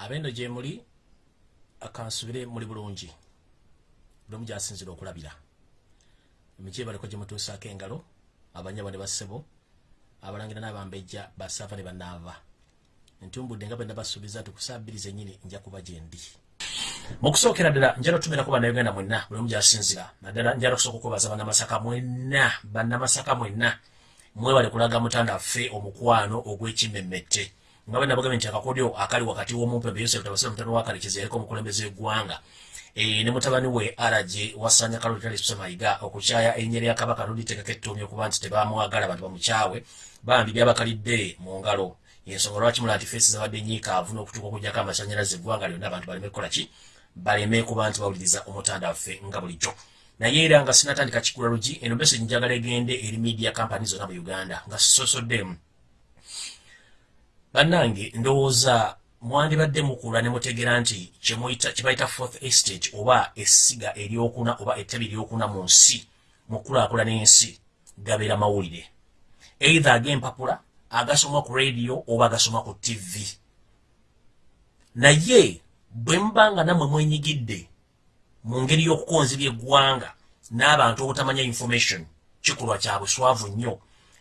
abendo gye muli akansubire muli bulungi. Buli omu gyasinzira okulabira. Emiki ebaliko gye mutuusaako engalo abanyabo ne bassebo abalangira n'abambejja basaafa ne banaava. Ntumbudde nga bwe nabasuubiza nti ku saa bbiri zennyini nja kuba gye ndi. Mu kusookera ddala njala otumirako bannayuganda mwenna buli omu gyasinzira. Naddala njala okusooka okubaza bannamasaka mwenna bannamasaka mwenna. Mwebale kulaga mutanda ffe omukwano ogw'ekimmemmette nga bwe nabagambye nti akakodyo akali wakati w'omumpembe yosef tabasira mutano wa kalekezi yaliko omukulembeze w'eggwanga. E, ne mutabani we araje wasanya kalotale semayiga okukyaya ennyeri ya kabaka noliteekako ettoomya okuba nti tebamwagala bantu bamukyawe bambi byabakalidde mu ngalo. Yensonga lwaki mula nti feesi zabadde nyiikaavu n'okutuuka okugjako amasanyalaze eggwanga lyonna abantu baleme kukola ki? Baleme kuba nti bawuliriza omutanda waffe nga bulijjo. Naye era nga sinatandika kikula lugi eno message njagala egende eri media company zonna mu uganda nga sisosoddemu bannange ndowooza mwandibadde mukula ne mutegeera nti kyebayita fourth estage oba essiga eryokuna oba ettabi eryokuna mu nsi mu kulaakulana ensi gabeera mawulire. Eitha ag'empapula agasoma ku radio oba agasoma ku tv naye bwe mubanga nammwe mwenyigidde mu ngeri y'okukonzibya eggwanga n'abantu obutamanya information kikolwa kya buswavu nnyo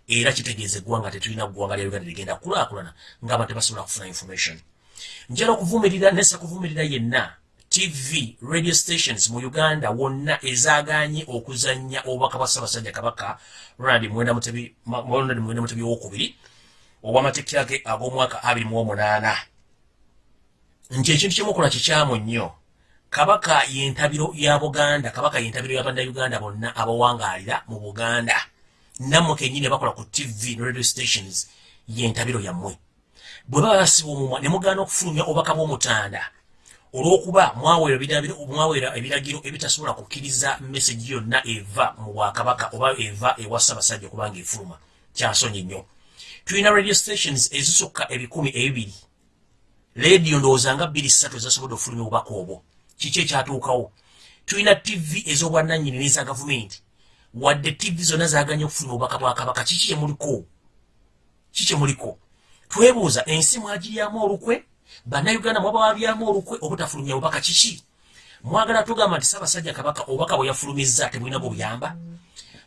era kitegeeza eggwanga tetulina ggwanga lya uganda ligenda kulaakulana ng'abantu tebasobola kufuna information. Njala okuvumirira nesa kuvumirira yenna tv radio stations mu uganda wonna ezaganye okuzanya obubaka bwa ssaabasajja kabaka ronald mwenda mutebi wokubiri obwamatekera ge ag'omwaka 28 nti ekintu kyemukola kikyamu nnyo. Kabaka yentabiro ya buganda kabaka yentabiro ya bannayuganda bonna abawangaalira mu buganda nammwe kenyini bakola ku tv ne radio stations yentabiro yammwe. Bwe baba basiba omumwa ne mugaana okufulumya obubaka bw'omutanda. Olw'okuba mwaweera ebiragiro ebitasobola kukkiriza mesagi yonna eva mu bwakabaka oba eva ewa ssaabasajja okubanga efuluma. Kyansonyi nnyo. Tulina radio stations ezisukka ebikumi ebibiri lediyo ndowooza nga bbiri ssatu ezasobodde okufulumya obubaka obwo. Kiki ekyatuukawo? Tulina tv ez'obwannannyini n'eza gavumenti wadde tv zonna zaganya okufulumya obubaka bwa kabaka. Kiki kyemuliko ki kyemuliko twebuuza ensi mwagiryamu olukwe? Bannayuganda mwabawabyamu olukwe? Obutafulumya bubaka kiki mwagala tugamba nti ssaabasajja kabaka obubaka bwe yafulumizza tebulina bwebuyamba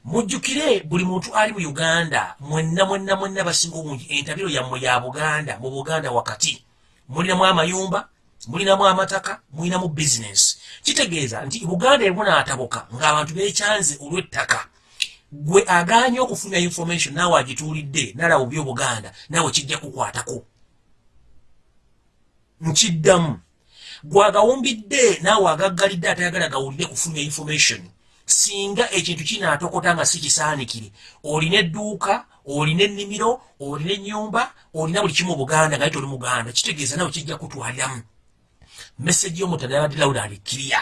mujjukire buli muntu ali mu uganda mwenna mwenna mwenna basinga obungi. Entabiro yammwe ya buganda mu buganda wakati mulinamu amayumba mulinamu amataka mulinamu bizinesi kitegeeza nti buganda ebunaatabuka ng'abantu bekyanze olw'ettaka. Gwe aganye okufulumya information naawe agituulidde nalaba byobuganda naawe kijja kukwatako. Nkiddamu. Gwagawumbidde naawe agaggalidde atayagala gawulire kufulumya information. Singa ekintu kinaatokota nga si kisaanikire olina edduuka olina ennimiro olina ennyumba olina buli kimu buganda nga toli muganda. Kitegeeza nawe kijja kutwaliramu meseji y'omutanda yabadde lawuda alikkiriya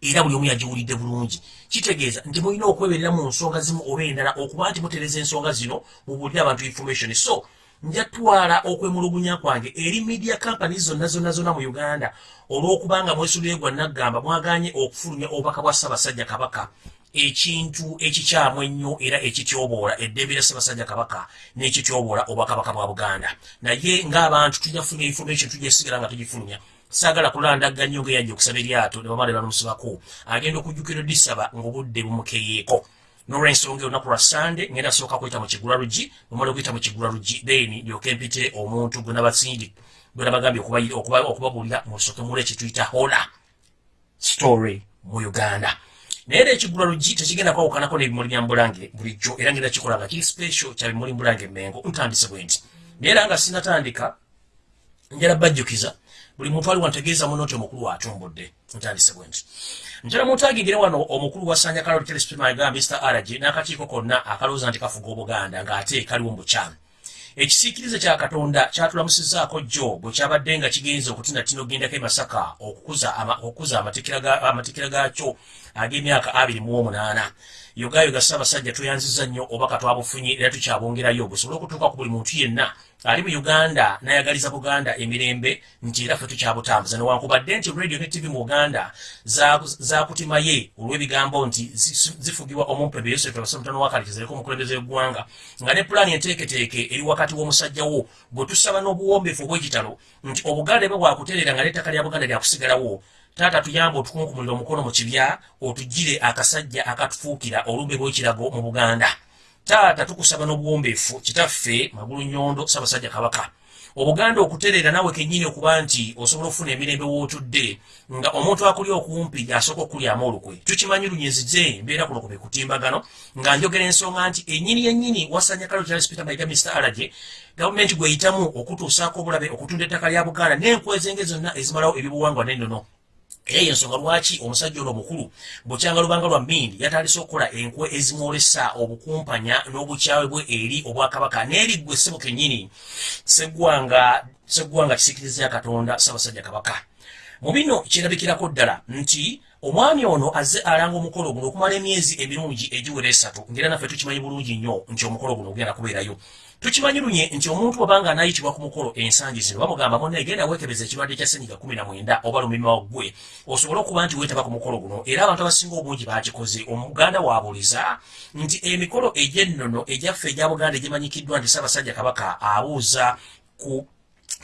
era buli omu yagiwulidde bulungi. Kitegeeza nti mulina okweberera mu nsonga zimu oba endala okuba nti mutereza ensonga zino mubuulire abantu information. So njatwala okwemulugunya kwange eri media companies zonna zonna zonna mu uganda olw'okubanga mwesulire gwa naggamba mwaganye okufulumya obubaka bwa ssaabasajja kabaka. Ekintu ekikyamu ennyo era ekityoboola eddembe lya ssaabasajja kabaka n'ekityoboola obwakabaka bwa buganda. Naye ng'abantu tujja kufulumya information tujja esigala nga tugifulumya saagala kulandagga nnyo ng'eyajja okusaba eryato ne bamala bamusibako. Agenda okujjukira disaba ng'obudde bumukeyeeko. Nolwensonga olunaku lwa sande ngenda sooka kuyita mu kigula lugi bwemala okuyita mu kigula lugi then lyoke mpite omuntu gwe nabasindi gwe nabagambye okubabuulira musooke mula ekituyita hola story mu uganda. Naye era ekigula lugi tekigenda kwawukanako n'ebimuli bya mbulange bulijjo era ngenda kikola nga kiri special kya bimuli mbulange mengo ntandise bwe nti. Naye era nga sinatandika njala bajjukiza buli muntu aliwo ntegeeza muno nti omukulu watumbudde ntandise bwe nti. Njala mutagingire wano omukulu wa sanya kaloli telespima agamba mr rg n'akakiiko konna akalowooza nti kafuga obuganda ng'ate kaliwo mu bukyamu. Ekisiikirize kya katonda kyatulamusizaako jjo bwe kyabadde nga kigenze okutina tino gendako e masaka okukuza amatikira gaakyo ag'emyaka abiri mu omunaana yogayoga ssaabasajja tweyanziza nnyo obaka twabufunye era tukyabongerayo busobole okutuuka ku buli muntu yenna ali mu uganda nayagaliza buganda emirembe nti era ffe tukyabutambuza. Newankubadde nti radio ne tv mu uganda zakutimaye olw'ebigambo nti zifugibwa omumpebe yosefu abasamutano wakalikizireko omukulembeze w'eggwanga nga ne pulaani enteeketeeke eri wakati w'omusajjawo bwe tusaba n'obuwombeefu obw'ekitalo nti obuganda bwe bwakutereera nga n'ettaka lya buganda lyakusigalawo taata tuyamba otukunkumulira omukono mu kibya otugire akasajja akatufuukira olumbe lw'ekirago mu buganda. Taata tukusaba n'obuwombeefu kitaffe magulu nyondo ssaabasajja kabaka. Obuganda okutereera naawe kennyini okuba nti osobola okufuna emirembe wootudde nga omuntu akuli okumpi asooka okulyamu olukwe tukimanyi lunyezize mbeera kuno ku bekutimbagano nga njogera ensonga nti ennyini yennyini wasanya kalo charles peter mayiga mr alage gavumenti gweyitamu okutuusaako obulabe okutunda ettaka lya buganda n'enkwezenge zonna ezimalawo ebibuwangwa n'ennono era yensonga lwaki omusajja ono omukulu bukyanga lubanga lwa mindi yatandise okukola enkwe ezimwolesa obukumpanya n'obukyawe bwe eri obwakabaka. N'eriggwe ssebo kennyini seggwanga kisikiriza ya katonda ssaabasajja kabaka. Mu bino kirabikirako ddala nti omwami ono azze alanga omukolo guno okumala emyezi emirungi egiwera esatu ngaera naffe tukimanyi bulungi nnyo nti omukolo guno ogenda kubeerayo tukimanyi lunye nti omuntu wabanga anayitibwa ku mukolo ensangi zino bamugamba mona egenda wekebeza ekirwadde kya senyiga kumi na mwenda oba lumima waggwe osobole okuba nti weetaba ku mukolo guno era abantu abasinga obungi bakikoze omuganda waabuliza nti emikolo egy'ennono egyaffe egya buganda egimanyikiddwa nti ssaabasajja kabaka abuuza ku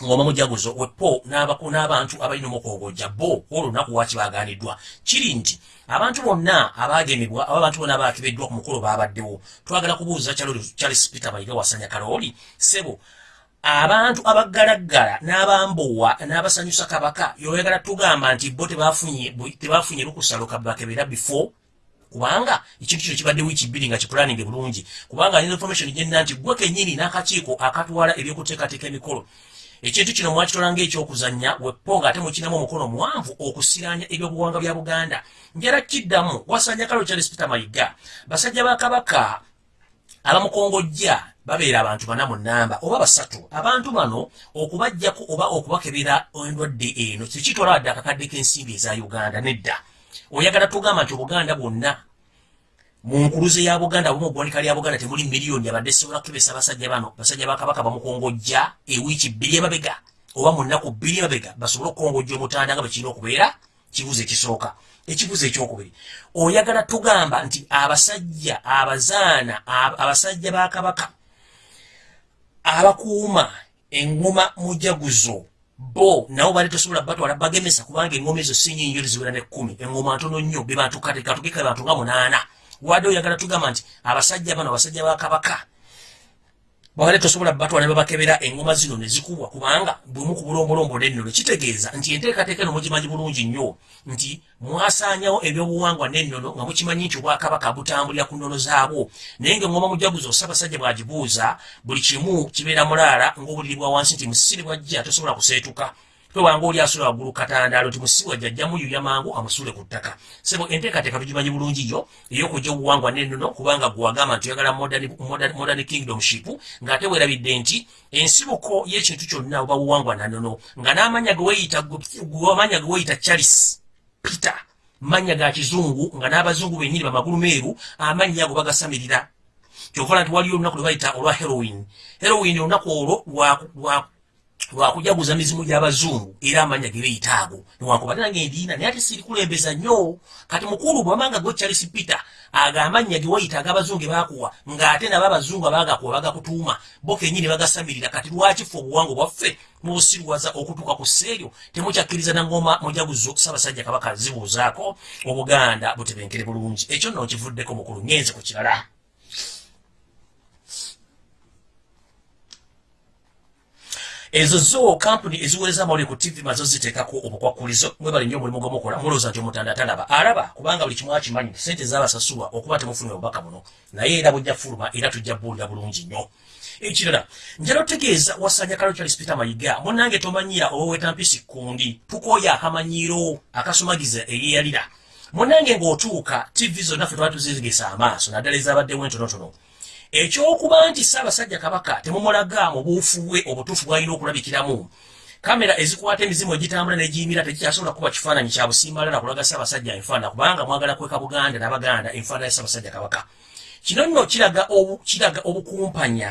ngoma mujaguzo wepo n'abantu abalina omukogojja bo olunaku waki baganiddwa kiri nti abantu bonna abagemebwa aba abantu bonna abakebeddwa ku mukolo babaddewo twagala kubuuza charles peter mayiga wasanya kalooli sebo abantu abaggalaggala n'abambowa n'abasanyusa kabaka yoyagala tugamba nti bo tebafunye lukusaloka bakebera before? Kubanga ekintu kino kibadde wiiki bbiri nga kipulaninge bulungi. Kubanga nina information gyenna nti gwe kennyini n'akakiiko akatwala ebyokuteekateeka emikolo ekintu kino mwakitola ngaekyokuzanya wepo nga ate mukinamu omukono muwanvu okusiranya ebyobuwanga bya buganda. Njala kiddamu wasanya kalo charles peter mayiga. Basajja ba kabaka abamukongojja babeera abantu bana mu namba oba basatu. Abantu bano okubajjako oba okubakebera endwadde eno tekitwala wadde akakadde k'ensimbi eza uganda nedda. Oyagala tugamba nti obuganda bwonna mu nkuluze ya buganda oba mu ggwanika lya buganda temuli miliyoni. Abadde sobola kukebesa abasajja bano. Basajja bakabaka bamukongojja ewiiki bbiri emabega oba mu nnaku bbiri emabega basobole okukongojja omutanda nga bwe kirina okubeera kibuzo ekisooka ekibuzo ekyokubiri. Oyagala tugamba nti abasajja abazaana abasajja bakabaka abakuuma eŋŋoma mujaguzo bo nabo bali tosobola batwala bagemesa kubanga eŋŋoma ezo sinyinyo ziwera nekkumi eŋŋoma ntono nnyo be bantu kate katugeka bantu nga munaana wadde oyagala tugamba nti abasajja bano abasajja ba kabaka babale tosobola batwala babakebera engoma zino ne zikubwa kubanga bwemu ku bulombolombo nennono kitegeeza nti enteekateeka eno mugimanyi bulungi nnyo nti mwasaanyawo ebyobuwangwa nennono nga mukimanyi nti obwakabaka butambulira ku nnono zaabwo. Naye ngaengoma mujaguzo ssaabasajja bwagibuuza buli kimu kibeera mulaala ng'obulirirwa wansi nti musiri bwajja tosobola kuseetuka tobanga oli asula waggulu katandaalo ti musiwa jjajjamu yuya mangu amusule ku ttaka. Sebo enteekateeka tugimanyi bulungi yo ey'okujja obuwangwa nennono kubanga gwagamba nti oyagala modern kingdomship ng'ate weerabidde nti ensibuko y'ekintu kyonna oba buwangwa nannono nga n'amanya geweyitamanya ge weyita charles peter manya ga kizungu nga n'abazungu bennyini bamagulu meeru amannya ago bagasamirira. Kyokola nti waliyo olunaku lwe bayita olwa heroin heroin olunaku olwo lwakujaguza mizimu gy'abazungu era amanya ge beeyitaago newankubate nange ndiina naye ate sirikulembeza nnyo. Kati mukulu bwamanga gwe charles peter agamanya ge wayita ag'abazungu baakuwa ng'ate nabo abazungu abagakuwa bagakutuuma bo kennyini bagasamirira. Kati lwakifa obuwangwa bwaffe mubusirwaza okutuuka ku sseeryo? Temukyakkiriza nangoma mujaguzo ssaabasajja kabaka zibuuzaako? Obuganda butebenkere bulungi. Ekyo nno kivuddeko mukulu ngenze ku kirala ezo zo kampuni eziweereza amawulire ku tv mazo ziteekako obukwakulizo mwebali nnyo omulimu gwomukola. Mulowooza nti omutanda talaba. Alaba kubanga buli kimu akimanyi sente zabasasulwa okuba temufunye obubaka buno naye era bujja fuluma era tujja buulira bulungi nnyo. Ekirala njala otegeeza wasanya kalo charles peter mayiga munange tomanyira owewetampisi kundi tukooya akamanyiiro akasumagiza eyeyalira munange ng'otuuka tv zonna ffe twali tuzizigesa amaaso naddala ezabaddewo entonotono ekyokuba nti ssaabasajja kabaka temumulaga mu buufu bwe obutuufu bwalina okulabikiramu. Kamera ezikwata emizimu egitambula negiyimira tekikyasobola kuba kifaananyi kya busimbala nakulaga ssaabasajja enfaana kubanga mwagala kweka buganda n'abaganda enfaana ya ssaabasajja kabaka. Kino nno kiraga kiraga obukumpanya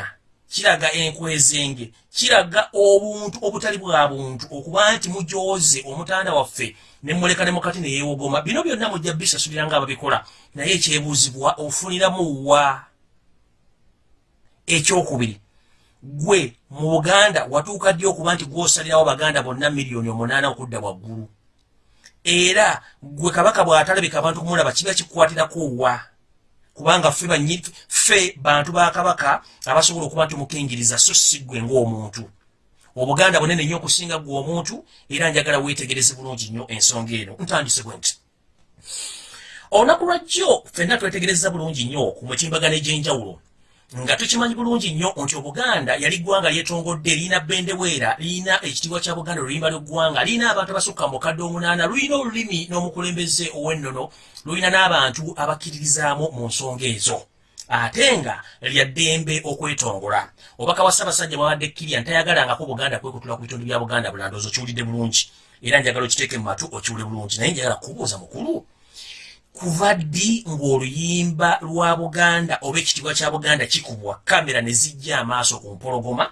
kiraga enkwezenge kiraga obuntu obutali bwa buntu okuba nti mujooze omutanda waffe nemuleka nemukati neyewogoma bino byonna mujja bisasulira nga ababikola naye ekyebuuzibwa ofuniramu wa ekyokubiri gwe mu buganda watuuka ddi okuba nti gwosalirawo baganda bonna miliyoni omunaana okudda waggulu? Era gwe kabaka bw'atalabika abantu kumulaba kiba kikukwatirako wa? Kubanga ffe ffe bantu ba kabaka abasobola okuba nti omukingiriza so si ggwe ng'omuntu. Obuganda bunene nnyo okusinga ggwe omuntu era njagala weetegereze bulungi nnyo ensonga eno. Ntandise bwe nti olunaku lwajjo ffenna twetegereza bulungi nnyo ku mutimbagano egy'enjawulo nga tukimanyi bulungi nnyo nti obuganda yali ggwanga lyetongodde liina bendeweera liina ekitiibwa kya buganda oluyimba lw'eggwanga liina abantu abasukka mukadde omunaana lulina olulimi n'omukulembeze ow'ennono lulina n'abantu abakkiririzaamu mu nsonga ezo. Ate nga lyaddembe okwetongola obaka wa ssaabasajja bwabadde kkirya ntayagalangako buganda kwekutula ku bitundu bya buganda bulandoozi okiwulidde bulungi. Era njagala okiteeke mu matu okiwule bulungi naye njagala kubuuza mukulu kuva ddi ng'oluyimba lwa buganda oba ekitiibwa kya buganda kikubwa? Kamera ne zijja amaaso ku mpologoma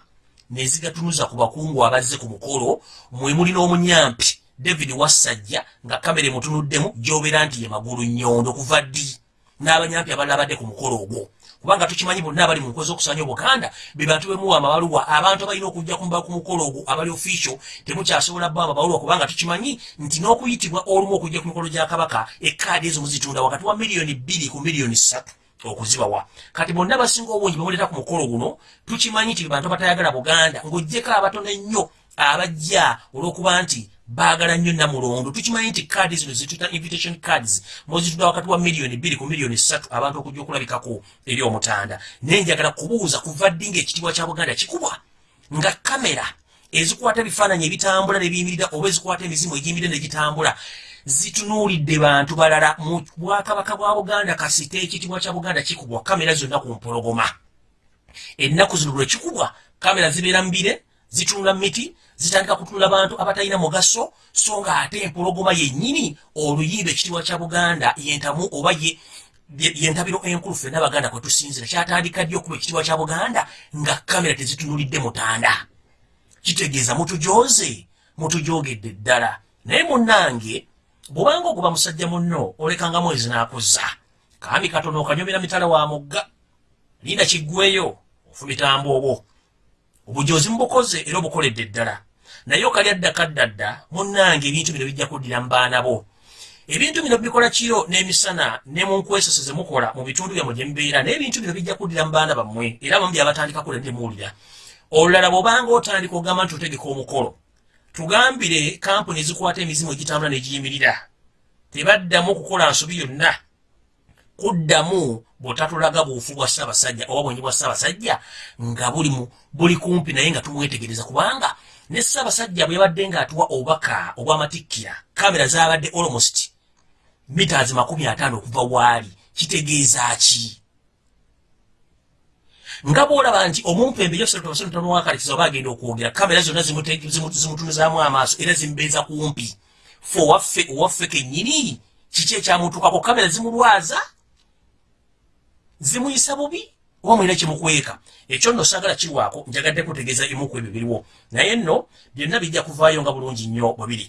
ne zigatunuza ku bakungu abazze ku mukolo mwe muli n'omunyampi david wassajja nga kamera emutunuddemu gy'obeera nti ye magulu nyondo kuva ddi n'abanyampi abalala badde ku mukolo ogwo kubanga tukimanyi bonna abali mu nkozi okusanya obuganda be bantu bemuwa amabaluwa abantu abalina okujja kumba ku mukolo ogwo abali official temukyasobola bba amabaluwa kubanga tukimanyi nti n'okuyitibwa olumu okujja ku mikolo gya kabaka ekaadi ezo muzitunda wakati wa miliyoni bbiri ku miliyoni ssatu okuzibawa. Kati bonna basinga obungi bemuleeta ku mukolo guno tukimanyi nti bantu abatayagala buganda ng'ojjeko abatono ennyo abajja olw'okuba nti baagala nnyo namulondo tukimanyi nti kaadi zino zituta invitation cards mozituda wakati wa miliyoni bbiri ku miliyoni ssatu abantu okujja okulabikako eri omutanda. Naye njagala kubuuza kuva ddi ngaekitiibwa kya buganda kikubwa nga kamera ezikwata ebifaananyi ebitambula nebiyimirira oba ezikwata emizimu egiyimirira negitambula zitunuulidde bantu balala mu bwakabaka bwa buganda kasite ekitiibwa kya buganda kikubwa kamera zonna ku mpologoma. Ennaku zino lwe kikubwa kamera zibeera mubire zitunula miti zitandika kutunula bantu abatalina mugaso so nga ate empologoma yennyini oluyimba ekitiibwa kya buganda yentamu oba yentabiro enkulu ffenna abaganda kwe tusinzira kyatandika ddi okuba ekitiibwa kya buganda nga kamera tezitunulidde mutanda? Kitegeeza mutujoze mutujogedde ddala. Naye munnange bwobanga oguba musajja munno olekanga mwezi n'akuzza. Kambi katono okanyomera mitala wa mugga linda kiggweyo ofumitambo obwo obujozi mubukoze era obukoledde ddala naye okali addakaddadda munnange ebintu bino bijja kuddira mu baana bo. Ebintu bino bikola kiro n'emisana ne mu nkwesese ze mukola mu bitundu byammwe gye mubeera naye ebintu bino bijja kuddira mu baana bammwe era bamu byabatandika kula nemuwulira olulala bw'obanga otandika ogamba nti otegeka omukolo tugambire kampuni ezikwata emizimu egitambula negiyimirira. Tebaddamu okukola nsobi yonna. Kuddamu bwetatulaga buufu bwa ssaabasajja oba bwenyi bwa ssaabasajja nga buli kumpi naye nga tumwetegereza kubanga ne ssaabasajja bwe yabadde ng'atuwa obubaka obw'amatikkira kamera zaabadde almost mitaazi makumi ataano okuva waali. Kitegeeza ki? Nga bwolaba nti omumpembe yosetonwakalikiza oba agenda okwogera kamera zonna zimutunuzaamu amaaso era zimubeeza kumpi. Fe owaffe owaffe kennyini kiki ekyamutuukako? Kamera zimulwaza? Zimuyisa bubi oba mulina kimukweka. Ekyo nno saagala kirwako njagadde kutegeeza emuku ebyo biriwo. Naye nno byonna bijja kuvaayo nga bulungi nnyo bwe biri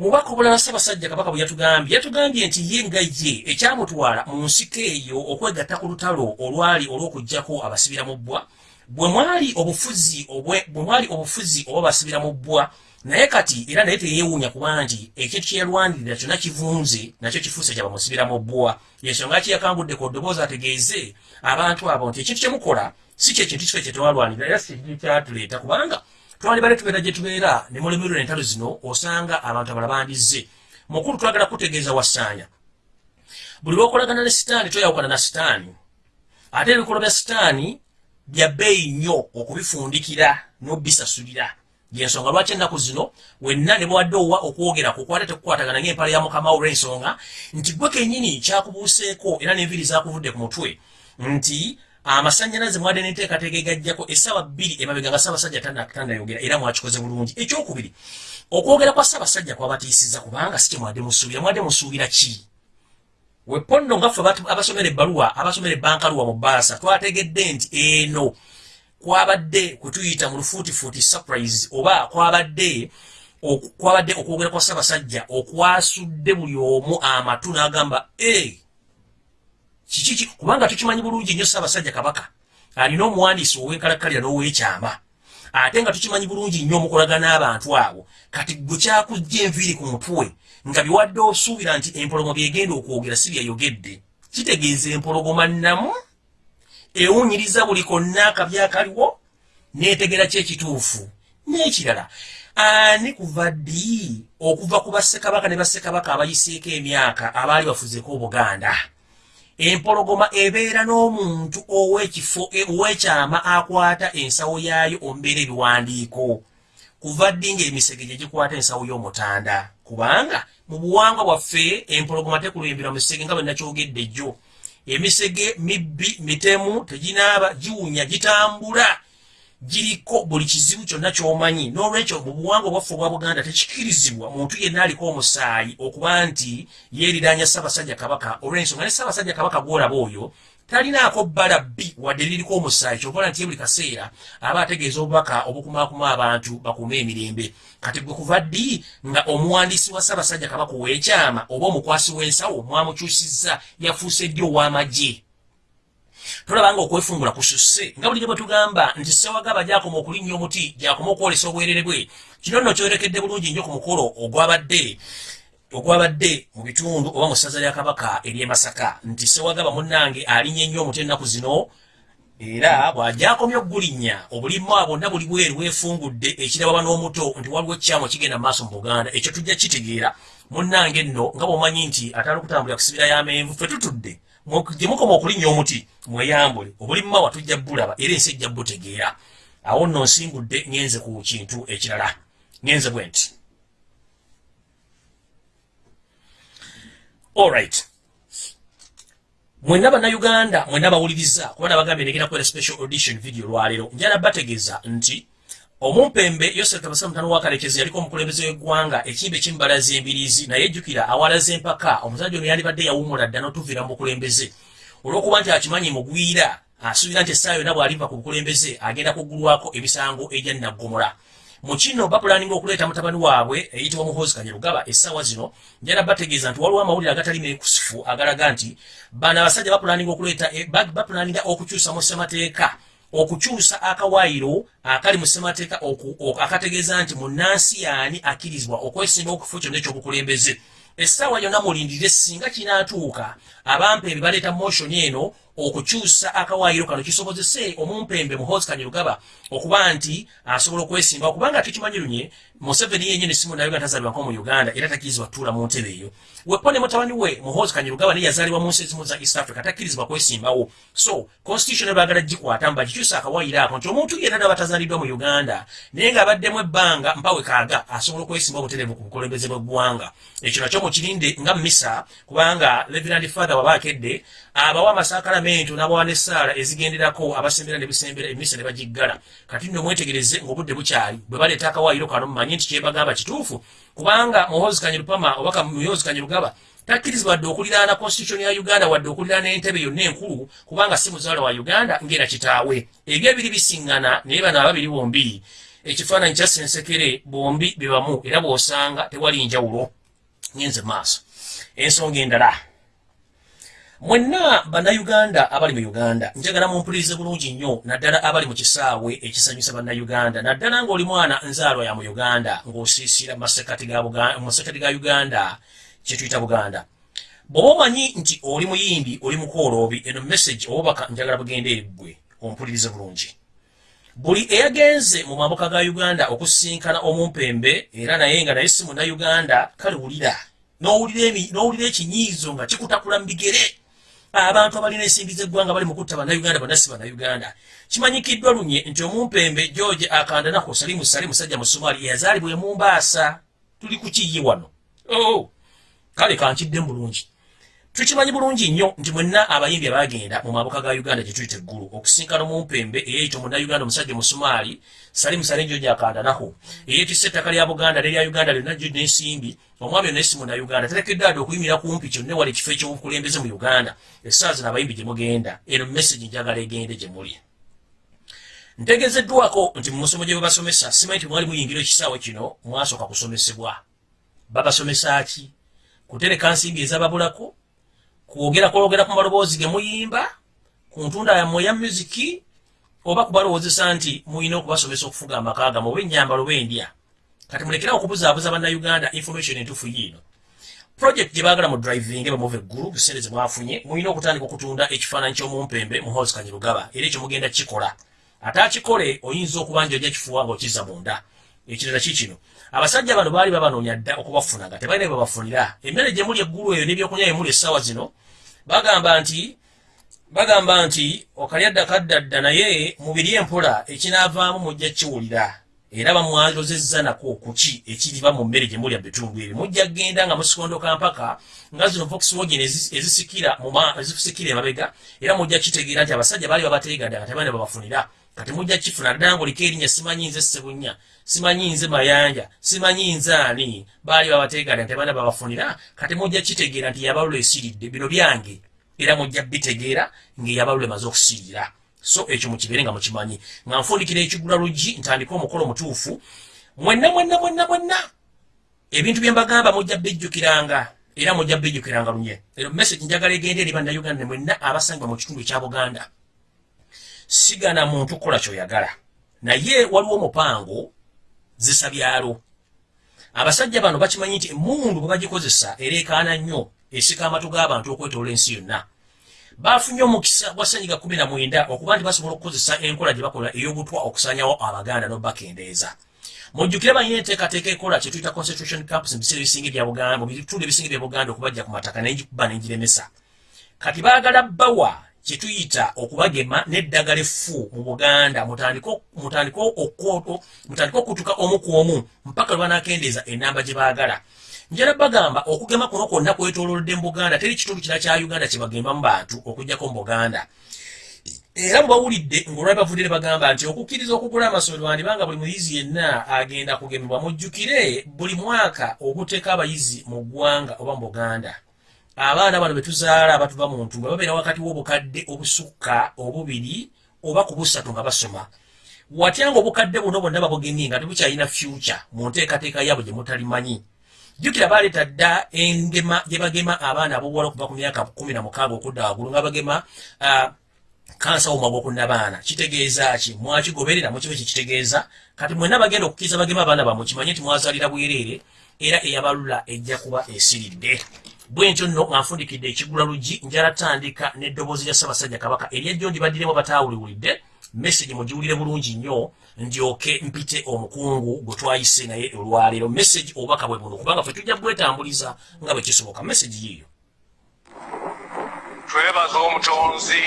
mubaka obulala ssaabasajja kabaka bwe yatugambye yatugambye nti ye nga ye ekyamutwala mu nsiko eyo okwegatta ku lutalo olwali olw'okugjako abasibira mu bbwa bwe mwali obufuzi bwe mwali obufuzi oba basibira mu bbwa naye kati era naye teyeewuunya kuba nti ekintu kyeyalwanirira kyonna kivunze nakyo kifuuse kya bamusibira mu bbwa yensonga ki yakangudde ku ddoboozi ategeeze abantu abo nti ekintu kyemukola si kyekintu kife kyetewalwanirira era si kintu kyatuleeta. Kubanga twandibale tubeera gye tubeera ne mulemerera entalo zino osanga abantu abala bandizze. Mukulu twagala kutegeeza wassaanya. Buli lwokolagana ne sitaani toyawukana na sitaani. Ate ebikolwa bya sitaani bya bbeeyi nnyo okubifundikira n'obisasulira yensonga lwaki ennaku zino wenna ne bwadde owa okwogera kukwate tekukwatagana ngaempala ya mukama olw'ensonga nti gwe kennyini kyakubuuseeko era n'enviri zakuvudde ku mutwe nti amasanyalaze mwadde n'enteekateeka egajjako essaawa bbiri emabega nga ssaabasajja tandayogera era mwakikoze bulungi. Ekyokubiri okwogera kwa ssaabasajja kwabatiisiza kubanga si kyemwadde musuubira. Mwadde musuubira ki? Weponno ngaffe abasomera ebbaluwa abasomera ebbankaluwa mu baasa twategedde nti eno kwabadde kwetuyita mu lufuutifuuti surprise oba kwabadde kwabadde okwogera kwa ssaabasajja okwasudde buli omu amatu n'agamba kikiki kubanga tukimanyi bulungi nnyo ssaabasajja kabaka alina omuwandiisi ow'enkalakkalira n'ow'ekyama ate nga tukimanyi bulungi nnyo omukolagana n'abantu abo. Kati gwe kyakujja enviiri ku mutwe nga biwadde osuubira nti empolomo byegenda okwogera si byayogedde kitegeeza empologoma nnamu ewunyiriza buli konna akaby akaliwo neetegera kyekituufu n'ekirala. Ani kuva ddi okuva ku bassekabaka ne bassekabaka abayiseeko emyaka abaali bafuzeko obuganda? Empologoma ebeera n'omuntu ow'ekifo ow'ekyama akwata ensawo yaayo ombeera ebiwandiiko. Kuva ddi ng'emisege gye gikwata ensawo y'omutanda? Kubanga mu buwangwa bwaffe empologoma tekulembera misege nga bwe nakyogedde jjo emisege mibbi mitemu teginaaba giwunya gitambula giriko buli kizibu kyonna kyomanyi. N'olwekyo mu buwangwa bwaffe obwa buganda tekikirizibwa muntu yenna aliko omusaayi okuba nti yeeriranya ssaabasajja kabaka olw'ensonga ne ssaabasajja kabaka gwolaba oyo talinaako bbala bbi wadde liriko omusaayi kyokola nti buli kaseera aba ategeeza obubaka obukumaakuma abantu bakuuma emirembe. Kati gwe kuva ddi nga omuwandiisi wa ssaabasajja kabaka ow'ekyama oba omukwasi w'ensawo mwamukyusizza yafuuse ddi ow'amagye? Tolabanga okwefungula kususse nga bulijjo bwe tugamba nti sewagaba gyakoma okulinnya omuti gyakoma okwolesa obwerere bwe kino nno kyorekedde bulungi nnyo ku mukolo ogwabadde ogwabadde mu bitundu oba mu ssaza lya kabaka ery'e masaka nti sewagaba munnange alinnye nnyo omuti ennaku zino era bw'ajakomya okugulinnya obulimwa bwonna buli bweru bwefungudde ekirababa n'omuto nti waliwo ekyamu ekigenda mu maaso mu buganda. Ekyo tujja kitegeera munnange nno nga bw'omanyi nti atali okutambulira kusibira y'amenvu fe tutudde gye mukoma okulinnya omuti mweyambule. Obulimma watujja bulaba era ensi ejja butegeera. Awo nno nsingudde ngenze ku kintu ekirala. Ngenze bwe nti allright mwenna bannayuganda mwenna bawuliriza kuba nabagambye negenda kwera special audition video lwaleero. Njala bategeeza nti omumpembe yosef kabasa mutano wakalekezi yaliko omukulembeze w'eggwanga ekimbe kimbalaza embirizi naye ejjukira awalaza empaka omusajja ono yandibadde yawumula dda n'otuviira mu bukulembeze. Olw'okuba nti akimanyi mugwira asuubira nti essaawa yonna bw'aliva ku bukulembeze agenda kuggulwako emisango egya naggomola mu kino bapulaninga okuleeta mutabani waabwe eyitibwa muhoozi kanyerugaba essaawa zino njala bategeeza nti waliwo amawulire agatali mekusifu agalaga nti bano abasajja bapulaninga okuleeta eh, bapulaninga okukyusa mu ssemateeka okukyusa akawaayiro akali mu ssemateeka akategeeza nti munnansi yaani akkirizibwa okwesimba okufo kyonna ekyobukulembeze essaawa yonna mulindirire singa kinaatuuka abampembe baleeta motion eno okukyusa akawaayiro kano kisobozese omumpembe muhozi kanyerugaba okuba nti asobola okwesimba okubanga tukimanyi lunye museveni yenyini simu nayo nga tazalibwako mu uganda era takkirizibwa tutuula mu ntebe eyo. Wepo ne mutabani we muhozi kanyerugaba naye yazaalibwa mu nsi ezimu za east africa takkirizibwa kwesimbawo. So constitution ebaagala gikwata mba gikyusa akawaayiro ako nti omuntu yenna naba tazaaliddwa mu uganda naye ng'abaddemu ebbanga mpawe kaaga asobola okwesimba obutereevu ku bukulembeze bw'eggwanga. Ekyo nakyo mukirinde nga misa kubanga levirand father wabaakedde abawa amasaakalamento n'abawa n'essaala ezigenderako abasembera ne bisembera emisa ne bagiggala. Kati nno mwetegereze ng'obudde bukyali bwe baleeta akawaayiro kano mumanye nti kyebagamba kituufu kubanga muhozi kanyerupama obaka muhozi kanyerugaba takkirizibwa wadde okuliraana constitution ya uganda wadde okuliraana entebe yonna enkulu kubanga si muzaala wa uganda ngera kitaawe. Ebyo ebiri bisiŋŋana naye bano ababiri bombi ekifaananyi kya sensekere bombi bebamu era bw'osanga tewali njawulo. Ngenze maaso. Ensonga endala mwenna bannayuganda abali mu uganda njagala mumpulirize bulungi nnyo naddala abali mu kisaawe ekisanyusa bannayuganda. Naddala ng'oli mwana nzaalwa ya mu uganda ng'osiisira mumasekati ga uganda kyetuyita buganda. Bw'oba omanyi nti oli muyimbi oli mukooloobi eno message obubaka njagala bugende eriggwe ompulirize bulungi. Buli eyagenze mu mambuka ga uganda okusinkana omumpembe era naye nga naye si munnayuganda kale wulira n'owulira ekinyiizo nga kikutakula mu bigere abantu abalina ensimbi zeggwanga bali mukutta bannayuganda bonna si bannayuganda. Kimanyikiddwa lunye nti omumpembe george akandanako salimu sali musajja mu somali yazaalibwa emumbaasa tuli kukiye wano. Oh, kale kankidde mu bulungi tukimanyi bulungi nnyo nti mwenna abayimbi abagenda mu mabuka ga uganda gye tuyita eggulu okusinkana omumpembe eyeyita omunnayuganda omusajja omusomaali salimu salenjo gyakandanako eyetisa ettaka lya buganda nerya uganda lyonna gyo n'ensimbi omwami yonna esi munnayuganda terekeddwa adde okuyimira kumpi kyonna wala ekifo ekyobukulembeze mu uganda. Essaawa zino abayimbi gye mugenda eno message njagala egende gye muli. Ntegezeddwako nti mu musomo gye babasomesa simanyi nti mwali muyingira ekisaawe kino mwasooka kusomesebwa. Babasomesa ki? Kutereka nsimbi ezababulako kwogera kwogera ku maloboozi ge muyimba ku ntunda yammwe eya musiki oba kubalowoozesa nti muyina okubasomesa okufuga amaka gamu oba ennyambalo bendya kati mulekerawo okubuzaabuza bannayuganda information entuufu yiino project gye baagala mu driving bamuva eggulu biseere ze mwafunye muyina okutandika okutunda ekifaananyi ky'omumpembe mu house kanyirugaba era ekyo mugenda kikola ate akikole oyinza okuba nti ojja kifuwa ng'okizza munda ekirala ki kino abasajja bano baali babanoonya dda okubafuna nga tebalina bye babafunira emmere gye muli eggulu eyo n'ebyokunywa bye muli essaawa zino bagamba nti bagamba nti okalyadda kaddadda naye mubiri empola ekinaavaamu mujja kiwulira. Era bamwalozezza nako kuki ekiriba mu mmere gye mulya bitundu ebyo. Mujja genda nga musikondoka mpaka nga zino voxwagen ezisikira ezisikira emabega era mujja kitegeera nti abasajja baali babateegadde nga tebaana babafunira kati mujja kifuna ddala ngaoliko erinnya simanyi nze sebunya simanyi nze mayanja simanyi nze ani? Baali babateegadde nga tebaana babafunira kati mujja kitegeera nti yabalula esiridde. Bino byange era mujja bitegeera ngaeyabalula emaze okusiirira so ekyo mukibeere nga mukimanyi. Nga nfundikira ekigula luggi ntandika omukolo mutuufu. Mwenna mwenna mwenna mwenna! Ebintu bye mbagamba mujja bijjukiranga era mujja bijjukiranga lunye ero message njagala egende eri bannayuganda mwenna abasangibwa mu kitundu ekya buganda sigana muntu kukola kyoyagala. Naye waliwo omupango zisabyalo. Abasajja bano bakimanyi nti emundu bwe bagikozesa ereekaana nnyo esika amatu g'abantu okwetoola ensi yonna. Bafunye omukisa gwa senyiga kumi na mwenda okuba nti basobola okukozesa enkola gye bakola ey'obutwa okusanyawo abaganda n'obakendeeza mujjukire banyina enteekateeka ekola kyetuyita constitution camps mu biseera ebisinga ebya buganda mu bitundu ebisinga ebya buganda okubajja ku mataka naye gikuba n'engiremesa kati baagala bawa kyetuyita okubagema n'eddagala effu mu buganda. Mutandike okutuka omu ku omu mpaka lwe banaakendeeza enamba gye baagala. Njala bagamba okugema kuno kwonna kwetololodde mu buganda teri kitundu kira kya uganda kyebagembamu bantu okugjako mu buganda. Era mubawulidde ngaolwabi bavudire bagamba nti okukkiriza okugula amasomero wandibanga buli muyizi yenna agenda kugemebwa mujjukire buli mwaka okuteeka abayizi mu ggwanga oba mu buganda abaana bano betuzaala abatuva mu ntumba babeera wakati w'obukadde obusukka obubiri oba ku busatu nga basoma. Watya nga obukadde buno bonna babugemye nga tebukyalina future mu nteekateeka yaabwe gye mutalimanyi? Jjukira baleeta dda engema gye bagema abaana abobuwala okuva ku myaka kumi na mukaaga okudda waggulu nga bagema kansa woma gwokunnabaana kitegeeza ki? Mwakigoberera mukibe kikitegeeza kati mwena bagenda okukkiriza bagema abaana bamwe kimanye nti mwazaalira bwereere era eyabalula ejja kuba esiridde bwentyo nno nga nfundikidde ekigula luggi njala tandika n'eddoboozi lya ssaabasajja kabaka eryejjo ndibaddiremu bataawuliwulidde message mugiwulire bulungi nnyo ndyoke mpite omukungu gwe twayise naye olwaleero. Message obubaka bwe buno kubanga fe tujja bwetambuliza nga bwe kisoboka. Message yiiyo. Twebaza omutonzi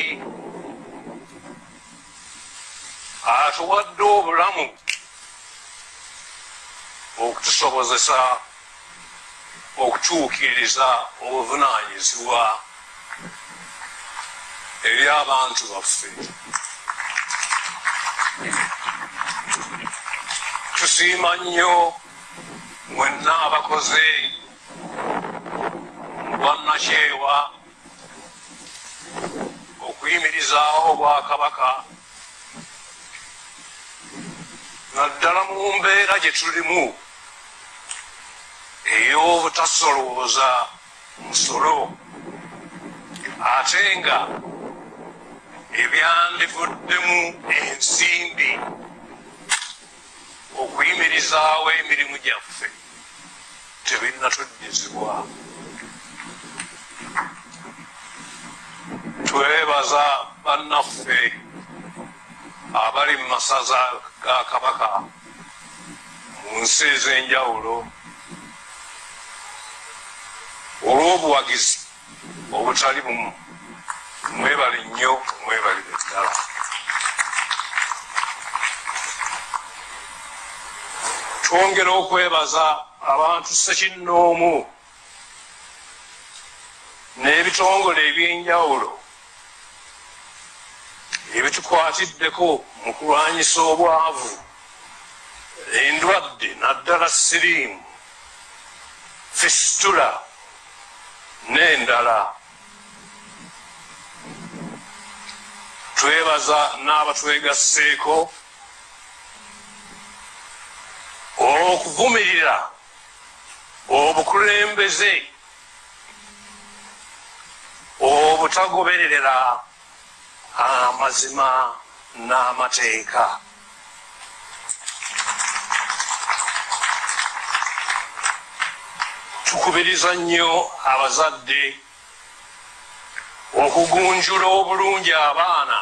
atuwadde obulamu okutusobozesa okutuukiriza obuvunaanyizibwa eri abantu baffe tusiima nnyo mwenna abakoze bwannakyewa okuyimirizaawo obwakabaka naddala mu mbeera gye tulimu ey'obutasolooza musolo ate nga ebyandivuddemu ensimbi okuyimirizaawo emirimu gyaffe tebinnatuddizibwa twebaza bannaffe abali mu masaza ga kabaka mu nsi ez'enjawulo olw'obuwagizi obutali bumu mwebale nnyo mwebalire ddala twongera okwebaza abantu sekinnoomu n'ebitongole ebyenjawulo ebitukwatiddeko mu kulwanyisa obwavu endwadde naddala siriimu fistula n'endala. Twebaza n'abatwegasseeko olw'okuvumirira obukulembeze obutagobererera amazima n'amateeka. Tukubiriza nnyo abazadde okugunjula obulungi abaana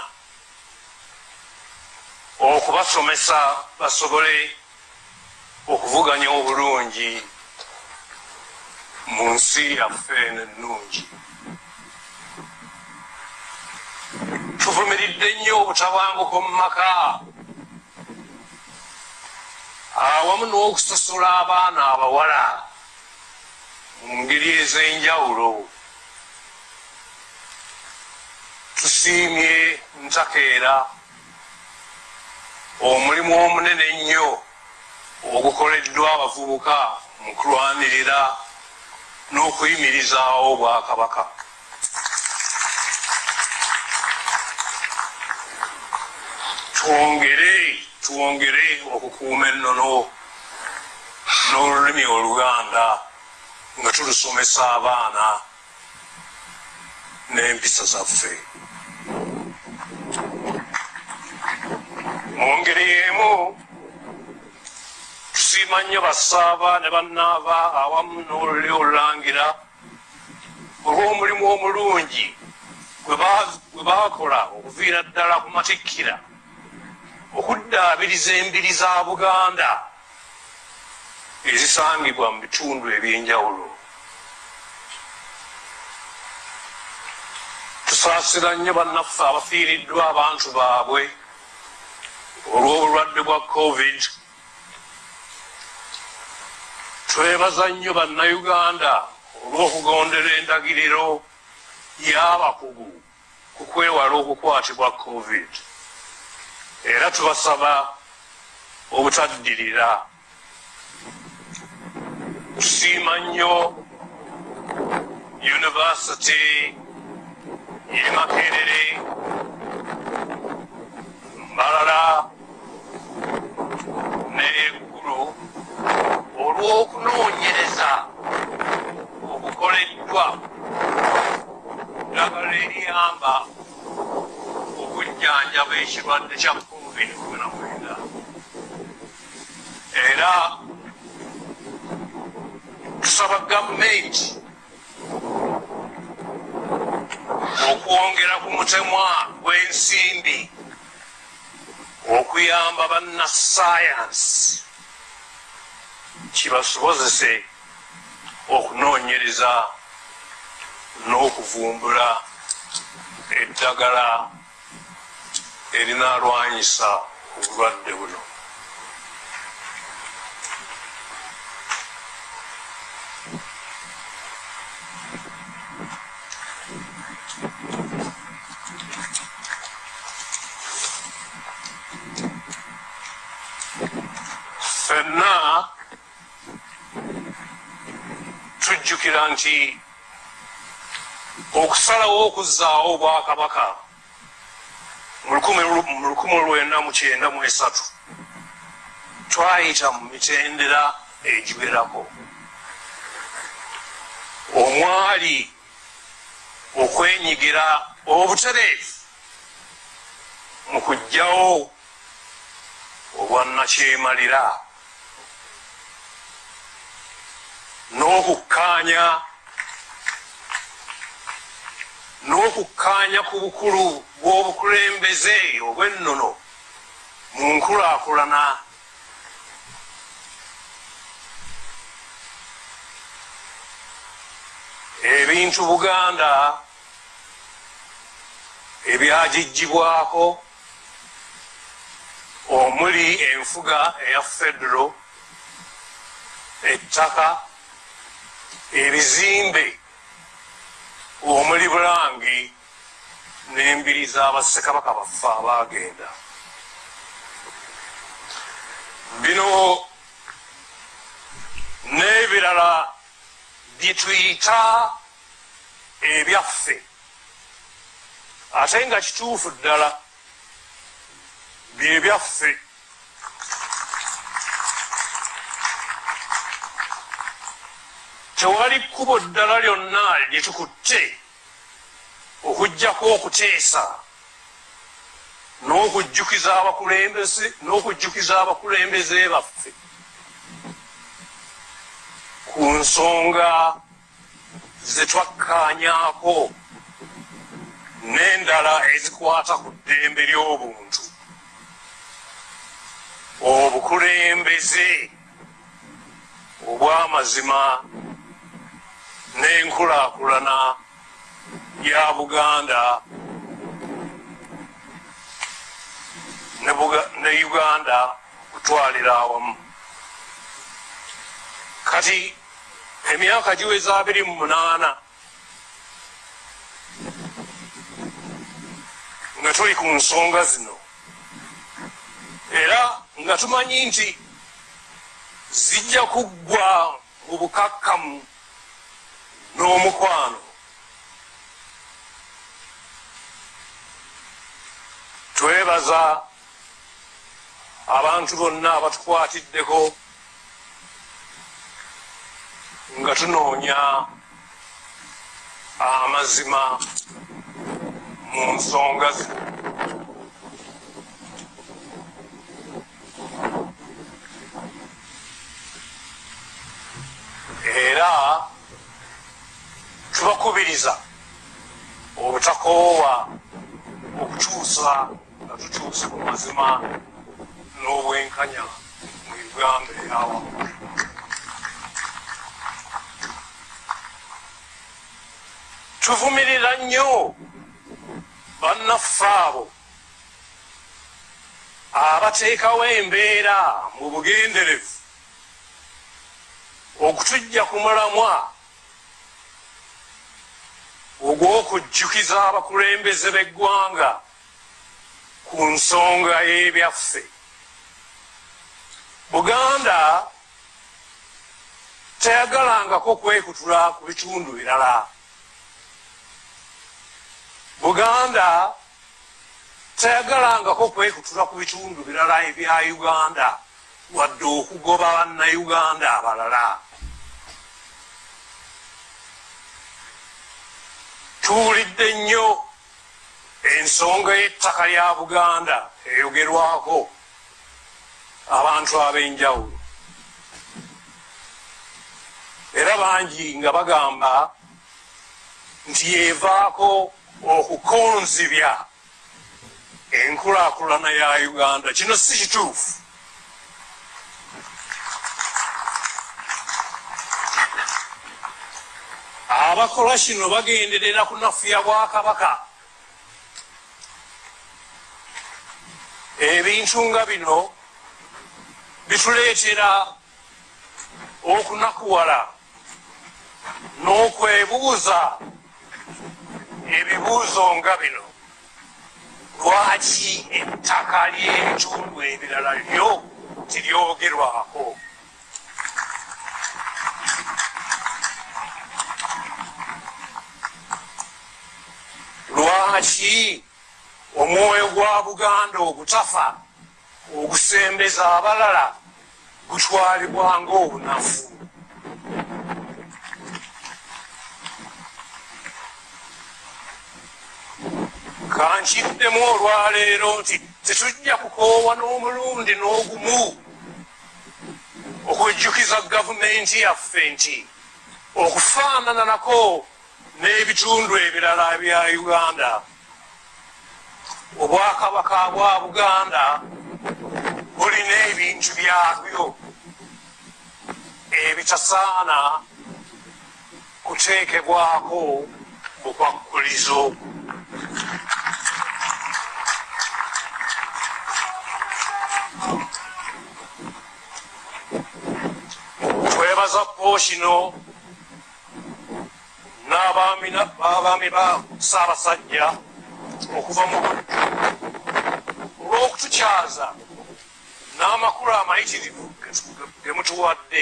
okubasomesa basobole okuvuganya obulungi mu nsi yaffe nennungi tuvumiridde nnyo obutabanguko mu maka. Awamu n'okusasula abaana abawala mu ngeri ez'enjawulo tusiimye ntakeera omulimu omunene ennyo ogukoleddwa abavubuka mu kulwanirira n'okuyimirizaawo obwakabaka. Twongere twongere okukuuma ennono n'olulimi oluganda nga tulusomesa abaana n'empisa zaffe. Mu ngeri emu tusiima nnyo basaaba ne bannaaba awamu n'oluli olulangira olw'omulimu omulungi gwe baakola okuviira ddala ku matikkira okuddaabiriza embiri za buganda ezisangibwa mu bitundu ebyenjawulo. Tusaasira nnyo bannaffe abafiiriddwa abantu baabwe olw'obulwadde bwa covid. Twebaza nnyo bannayuganda olw'okugondera endagiriro y'abakugu ku kwewala okukwatibwa covid. Era tubasaba obutaddirira tusiima nnyo univesity eri makerere mbalala n'eggulu olw'okunoonyereza okukoleddwa. Ddagala eriyamba okujjanjaba ekirwadde kya covid-19. Era tusaba gavumenti okwongera ku mutemwa gw'ensimbi okuyamba bannasayansi kibasobozese okunoonyereza n'okuvumbula eddagala erinaalwanyisa obulwadde buno nti okusalawo okuzzaawo obwakabaka mu 1993 twayita mu mitendera egiwerako. Omwali okwenyigira obutereevu mu kugjawo obwannakyemalira n'okukkaanya n'okukkaanya ku bukulu bw'obukulembeze obw'ennono mu nkulaakulana. Ebintu buganda ebyagijjibwako omuli enfuga eya federo ettaka ebizimbe omuli bulangi n'embiri z'abassekabaka baffe abaagenda. Bino n'ebirala bye tuyita ebyaffe. Ate nga kituufu ddala bye byaffe tewali kkubo ddala lyonna lye tukutte okugjako okuteesa n'okujjukiza abakulembeze n'okujjukiza abakulembeze baffe. Ku nsonga ze twakkaanyaako n'endala ezikwata ku ddembe ly'obuntu. Obukulembeze obw'amazima n'enkulaakulana ya buganda ne uganda kutwalira awamu. Kati emyaka giweza abiri mu munaana nga tuli ku nsonga zino era nga tumanyi nti zijja kuggwa mu bukakkamu n'omukwano twebaza abantu bonna abatukwatiddeko nga tunoonya amazima mu nsonga zino era tubakubiriza. Obutakoowa okukyusa nga tukyuse ku mazima n'obwenkanya mu uganda eyawamu tuvumirira nnyo bannaffe abo abateekawo embeera mu bugenderevu okutujja ku mulamwa ogw'okujjukiza abakulembeze b'eggwanga ku nsonga y'ebyaffe. Buganda teyagalangako kwekutula ku bitundu birala. Buganda teyagalangako kwekutula ku bitundu birala ebya uganda wadde okugoba bannayuganda abalala tuwulidde nnyo ensonga y'ettaka lya buganda eyogerwako abantu ab'enjawulo. Era bangi nga bagamba nti yevaako okukonzibya enkulaakulana ya uganda. Kino si kituufu abakola kino bagenderera kunafuya bwakabaka. Ebintu nga bino bituleetera okunakuwala n'okwebuuza ebibuuzo nga bino. Lwaki ettaka ly'ebitundu ebirala lyo tiryogerwako lwaki omwoyo gwa buganda ogutafa ogusembeza abalala gutwalibwa ng'obunafu? Kankiddemu olwaleero nti tetujja kukoowa n'omulundi n'ogumu okujjukiza gavumenti yaffe nti okufaanana nako n'ebitundu ebirala bya uganda. Obwakabaka bwa buganda bulina ebintu byabyo ebitasaana kuteekebwako bukwakkulizo twebaza pookino n'abaami na- b'abaami ba ssaabasajja okuva mu buddu olw'okutukyaza n'amakulu amayitirivu ge- ge mutuwadde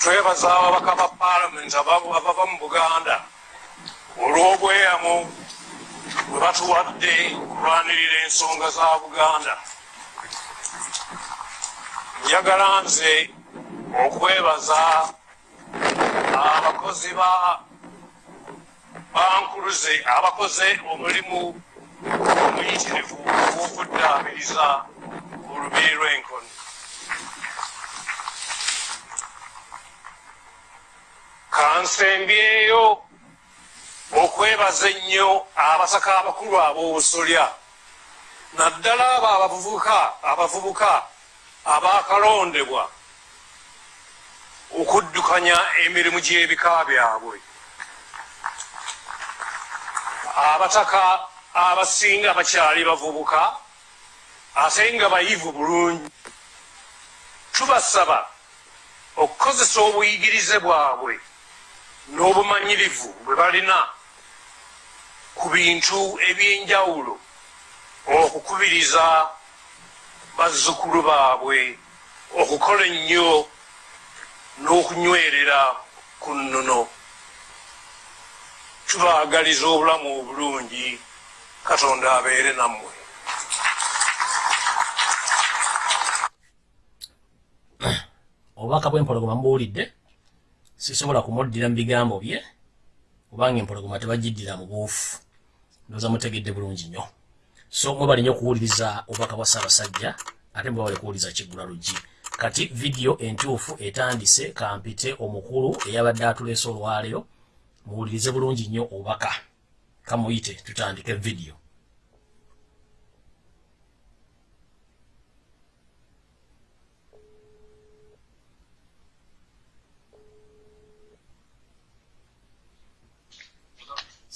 twebaza ababaka ba paalamenti aba- abava mu buganda olw'obweyamu bwe batuwadde okulwanirira ensonga za buganda njagala nze okwebaza abakozi ba bankuluze abakoze omulimu omuyitirivu ogw'okuddaabiriza olubiri lw'enkoni. Kansembyeyo okwebaza ennyo abasaka abakulu ab'obusolya naddala abo abavubuka abavubuka abakalondebwa okuddukanya emirimu gy'ebika byabwe. Abataka abasinga bakyali bavubuka ate nga bayivu bulungi. Tubasaba okukozesa obuyigirize bwabwe n'obumanyirivu bwe balina ku bintu ebyenjawulo okukubiriza bazzukulu baabwe okukola ennyo n'okunywerera ku nnono. Tubaagaliza obulamu obulungi katonda abeere nammwe. Obubaka bw'empologoma mubuwulidde sisobola kumuddira mu bigambo bye kubanga empologoma tebagiddira mu buufu. Ndoza mutegedde bulungi nnyo. So mwebali nnyo okuwuliriza obubaka bwa ssaabasajja ate mwebale kuwuliriza kiggula luggi kati vidiyo entuufu etandise kampite omukulu eyabadde atuleese olwaleero muwulirize bulungi nnyo obubaka kamuyite tutandike vidiyo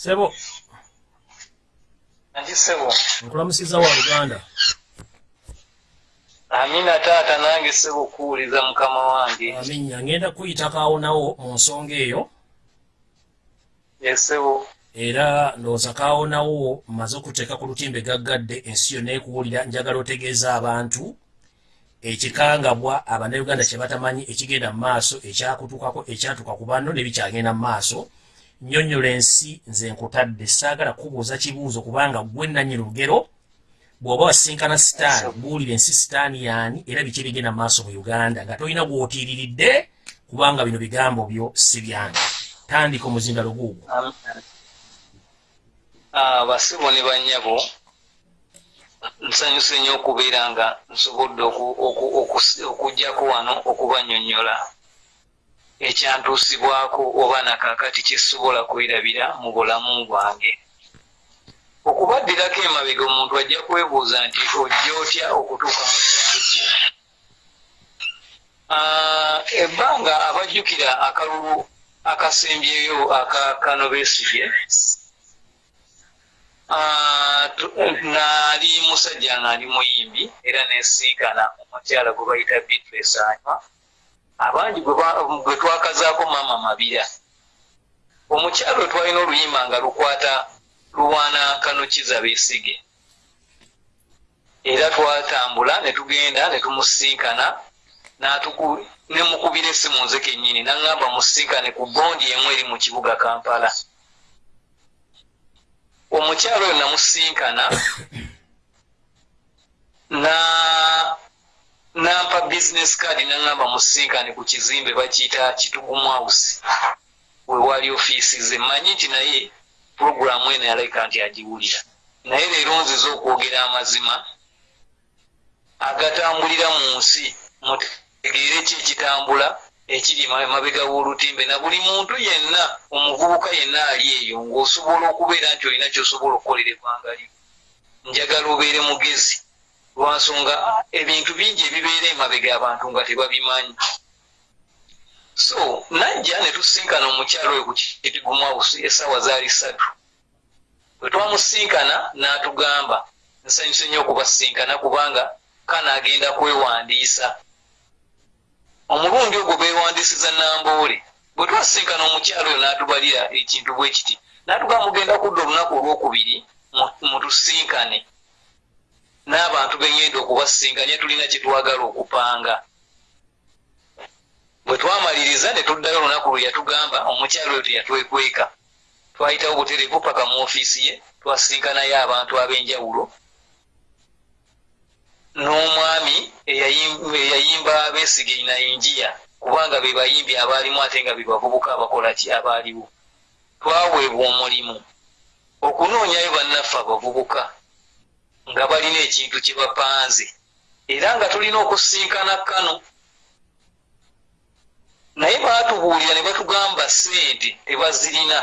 sebo. Nkulamusiza wa luganda amina taata nange sebo kuwuliza mukama wange. Aminnya ngenda kuyita kaawonawo mu nsonga eyo. Yesebo era ndowooza kaawonawo mmaze okuteeka ku lutimbe gaggadde ensi yonna ekuwulira njagala otegeeza abantu ekikangabwa abannayuganda kye batamanyi ekigenda mu maaso ekyakutukako ekyatuka ku banno nebikyagenda mu maaso. Nnyonnyola ensi nze nkutadde saagala kubuuza kibuuzo kubanga gwe nanyi lugero bw'oba wasinkana sitaani buwulira ensi sitaani yaani era biki ebigenda mu maaso mu uganda? Nga tolina gw'otiiriridde kubanga bino bigambo byo si byange. Tandika omuzindalo guugwo basibo ne bannyabo nsanyuse nnyo okubeera nga nsobodde okujjako wano okubanyonnyola ekyantuusibwako oba nakakati kyesobola kwerabira mu bulamu bwange okubaddirako emabega omuntu ajja kwebuuza nti ojja otya okutuuka mu kintu kye ebbanga abajjukira akalulu akasembyeyo aka kano beesibye naali musajja ngaali muyimbi era nesinkana omukyala gwe bayita bitres anywa. Abangi gwe twakazaako maama mabira. Omukyalo twalina oluyimba nga lukwata luwaana kanukiza beesige era twatambula ne tugenda ne tumusinkana nemukubira essimu nze kennyini naŋŋamba musinkane ku bondi emu eri mu kibuga kampala. Omukyalo oyo namusinkana na nampa business card naŋŋamba musinkane ku kizimbe bakiyita kitugumu house wewali ofiisi ze. Mmanyi nti naye puroguramu eno yalabika nti agiwulira naye leero nziza okwogera amazima agatambulira mu nsi mutegeere ki ekitambula ekiri mabega w'olutimbe? Na buli muntu yenna omuvubuka yenna ali eyo ng'osobola okubeera nti olina kyosobola okukolera eggwanga lyo. Njagala obeere mugezi lwansonga ebintu bingi ebibeera emabega abantu nga tebabimanyi so najja ne tusinkana omukyalo oyo ku kitigumawusi essaawa zaali ssatu bwe twamusinkana n'atugamba nsanyuse nnyo okubasinkana kubanga kana agenda kwewandiisa. Omulundi ogwo beewandiisiza namboole bwe twasinkana omukyalo oyo n'atubalira ekintu bwe kiti n'atugamba mugenda kudda olunaku olwokubiri mutusinkane n'abantu bengenda okubasinkanya tulina kyetwagala okupanga bwe twamaliriza ne tuddayo olunaku lwe yatugamba omukyalo oyo teyatwekweka twayitawo butereevu paka mu ofiisi ye twasinkanayo abantu ab'enjawulo. N'omwami eyayim- eyayimba beesige nayinjiya kubanga be bayimbi abaalimu ate nga be bavubuka abakola ki abaaliwo. Twaweebwa omulimu okunoonyayo bannaffe abavubuka nga balina ekintu kye bapanze. Era nga tulina okusinkana kano naye baatubuulira ne batugamba sente tebazirina.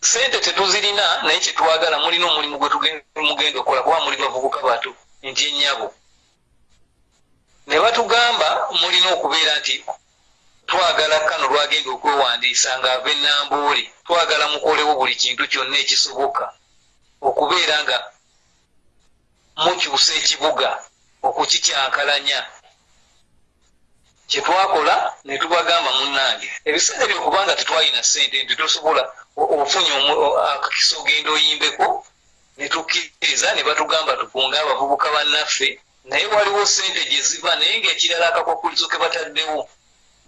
Sente tetuzirina naye kyetwagala mulina omulimu gwe tuge- mugenda okukola kuba muli bavubuka bato nti ennyabo. Ne batugamba mulina okubeera nti twagala kano lwagenda okwewandiisa ng'ava enamboole twagala mukolewo buli kintu kyonna ekisoboka okubeera nga mukyusa ekibuga okukikyankalanya kyetwakola ne tubagamba munnange ebiseera ebyo kubanga tetwalina sente nti tosobola ofunye akakiso ogenda oyimbeko ne tukkiriza ne batugamba tukunge abavubuka bannaffe naye waliwo sente gye ziva naye ngaekirala akakwakulizo ke bataddewo.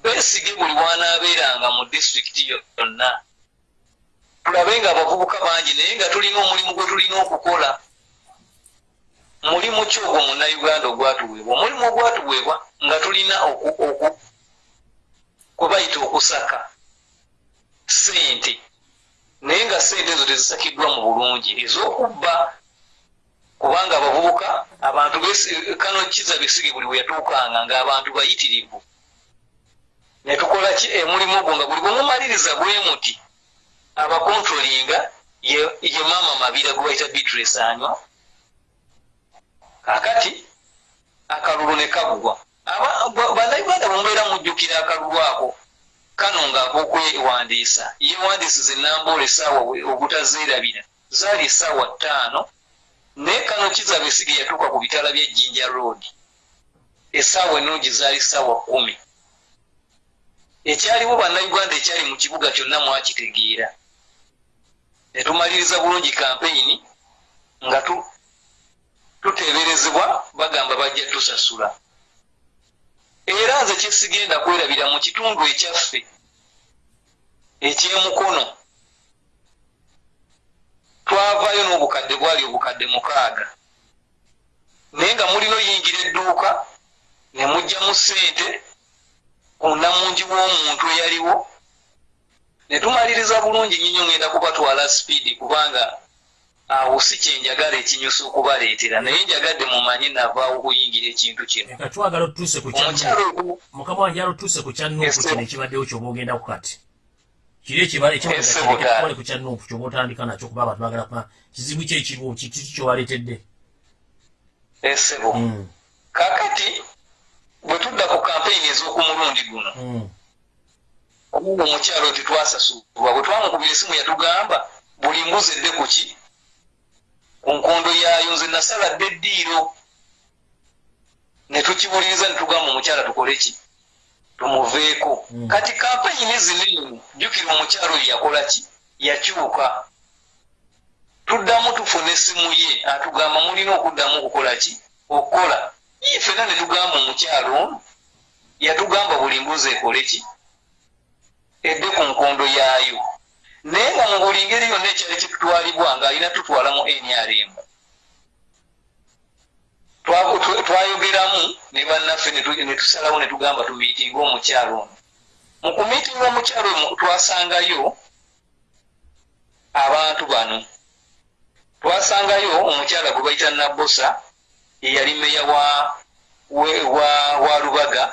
Beesige buli wanaabeeranga mu disitulikiti yonna. Tulabe nga abavubuka bangi naye nga tulina omulimu gwe tulina okukola mulimu ki ogwo munnayuganda ogwatuweebwa? Omulimu ogwatuweebwa nga tulina oku- oku- kwe bayita okusaka sente naye nga sente ezo tezisakiddwa mu bulungi. Ez'okubba kubanga abavubuka abantu kano kiza besige buli bwe yatuukanga ng'abantu bayitirivu. Ne tukola ki? Emulimu ogwo nga buli bwe mumaliriza bwe muti abakontrolinga ye maama mabira gwe bayita beatrice anywa kakati akalulu ne ba- bannayuganda bwemubeera mujjukira akalulu ako. Kano ng'akokwewandiisa yewandiisiza enambola essaawa obutazeerabira zaali essaawa ttaano naye kano kizaba esige yatuuka ku bitala bya jinja road. Essaawa ennungi zaali ssaawa kumi ekyaliwo bannayuganda ekyali mu kibuga kyonna mwakitegeera. Ne tumaliriza bulungi kampeyini nga tuteeberezebwa bagamba bajja tusasula. Era nze kyesigenda kwerabira mu kitundu ekyaffe ekyemukono twavaayo n'obukadde bwali obukadde mukaaga. Naye nga mulina oyingira edduuka ne mugjamu ssente ku namungi w'omuntu eyaliwo. Ne tumaliriza bulungi nnyo ngenda kubatwala sipiidi kubanga awo si kyenjagala ekinyusa okubaleetera naye njagadde mumanye navaawo okuyingira ekintu kino. Twagala otuuse ku mukama wange yala otuuse ku kya nuupu Yes, sir. kino ekibaddewo kyoba ogendako kati. Kiri ekibale ku kya nuupu kyoba otandika nakyo kuba abantu bagala kuma kizibu ki ekiriwo kiki kyowaleetedde esebo Mm, kakati bwe tudda ku kampeyini ez'oku mulundi guno mm. omugu omukyalo tetwasasulwa bwe twamukubira esimu yatugamba buli mbuzi edde ku ki ku nkondo yaayo nze nasaladde eddiiro. Ne tukiwuliriza ne tugamba omukyala tukole ki? Tumuveeko. Mm. kati kampeyini zinene jjukira omukyalo oyo yakola ki? Yakyuka tuddamu tufuna essimu ye. Atugamba mulina okuddamu okukola ki? Okukola. Ye ffena ne tugamba omukyalo ono yatugamba buli mbuzi ekole ki? Edde ku nkondo yaayo naye nga mu buli ngeri yonna ekyali kitutwalibwa ng'alina tutwala mu nrm Twa- tw- twayogeramu ne bannaffe ne tu- ne tusalawo ne tugamba tumiitinga omukyalo ono. Mu kumiitinga omukyalo omu twasangayo abantu bano. Twasangayo omukyala gwe bayita nabbosa eyali meya wa, wa, wa lubaga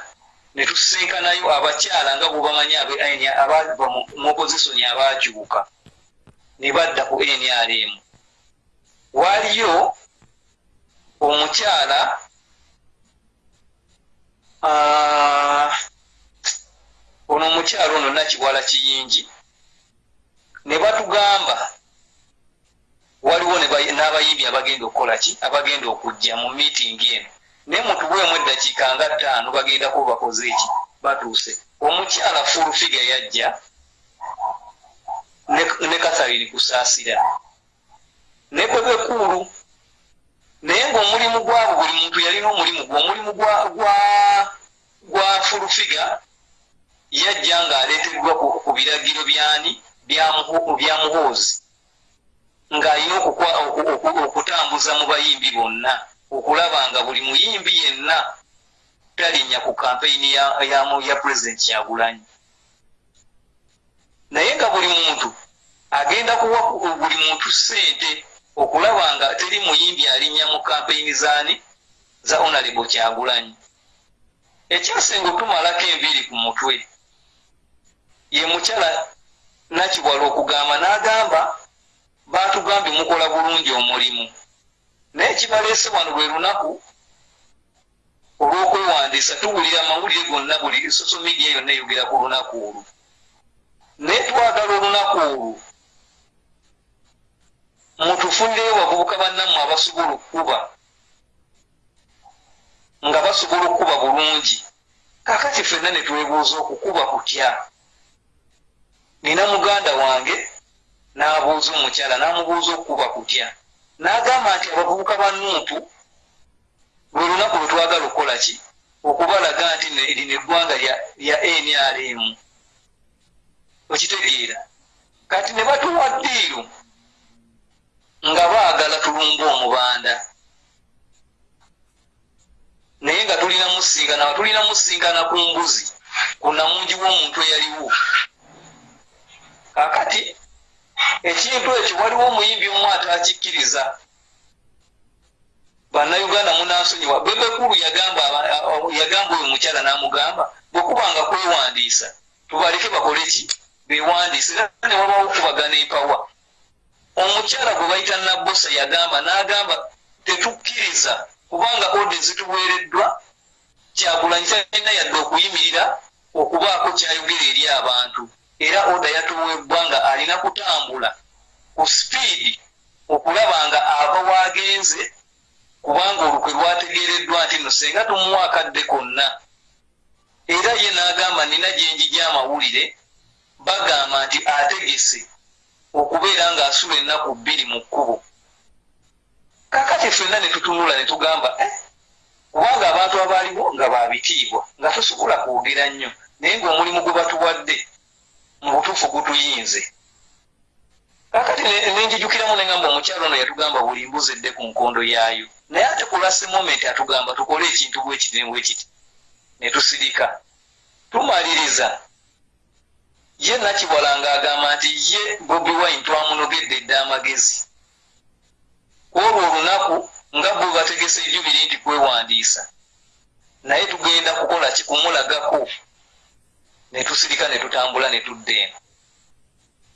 ne tusinkanayo abakyala nga bwebamanyi abe- abava mu oppositioni abakyuka ne badda ku nrm waaliyo omukyala ono omukyala ono nakiwala kiyingi ne batugamba waliwo n'abayimbi abagenda okukola ki? Abagenda okujja mu miitingi eno naye mutuweemu eddakiika nga ttaano bagenda kuba bakoze eki? Batuuse. Omukyala fulufiga yajja ne, katharine kusaasira. Ne bebekulu naye ng'omulimu gwabo buli muntu yalina omulimu gwe omulimu gwa fulufiga yajja ng'aleeteddwa ku, biragiro byani bya Muho- bya muhoozi ng'alina okutambuza mu bayimbi bonna okulaba nga buli muyimbi yenna talinnya ku kampeyini ya, pulezidenti kyagulanyi. Naye nga buli muntu agenda kuwa buli muntu ssente okulaba nga teri muyimbi alinnya mu kampeyini zaani za onalebo kyagulanyi. Ekyasinga otumalako enviiri ku mutwe. Ye mukyala nakibwala okugamba n'agamba baatugambye mukola bulungi omulimu naye kibaleese wano lwe lunaku olw'okwewandiisa tuwulira amawulire gonna buli social media yonna eyogera ku lunaku olwo. Naye twagala olunaku olwo mutufunireyo bavubuka bannammwe abasobola okukuba nga basobola okukuba bulungi. Kakati ffenna ne twebuuza okukuba kutya? Nina muganda wange n'abuuza omukyala n'amubuuza okukuba kutya n'agamba nti abavubuka ba nuupu lwe lunaku lwe twagala okukola ki? Okubalaga nti lino eggwanga lya nrm okitegeera. Kati ne batuwa ddiiro nga baagala tulumba omubanda. Naye nga tulina musinkana tulina musinkana ku mbuzi ku namungi w'omuntu eyaliwo. Kakati ekintu ekyo waliwo omuyimbi omu atakikkiriza bannayuganda munansonyiwa bebekulu yagamba oyo mukyala n'amugamba bwekubanga kwewandiisa tubaleke bakole ki? Bewandiisa era ne wabawo okubagana empawa omukyala gwe bayita nabbosa yagamba n'agamba tetukkiriza kubanga ode zituweereddwa kyagulanyi talina yadde okuyimirira okubaako kyayogera eri abantu era oda yatuweebwa nga alina kutambula ku sipiidi okulaba nga ava waagenze kubanga olukwe lwategeereddwa nti no senga tumuwa akadde konna. Era ye n'agamba nina gyenjija amawulire bagamba nti ategese okubeera ng'asula ennaku bbiri mu kkubo. Kakati ffenna ne tutunula ne tugamba eh, kubanga abantu abaaliwo nga babitiibwa nga tosobola kwogera nnyo naye ng'omulimu gwe batuwadde mu butuufu gutuyinze kakati nenjijukiramu neŋamba omukyalo ono yatugamba buli mbuzi edde ku nkondo yaayo. Naye ate kulase moment atugamba tukole ekintu bwekiti ne bwekiti ne tusirika. Tumaliriza. Ye nakibwala ng'agamba nti ye bobi wine twamunogedde edde amagezi. Kwolwo olunaku nga bwe bategesa ejubiri nti kwewandiisa naye tugenda kukola kikumulagako ne tusirika ne tutambula ne tudda eno.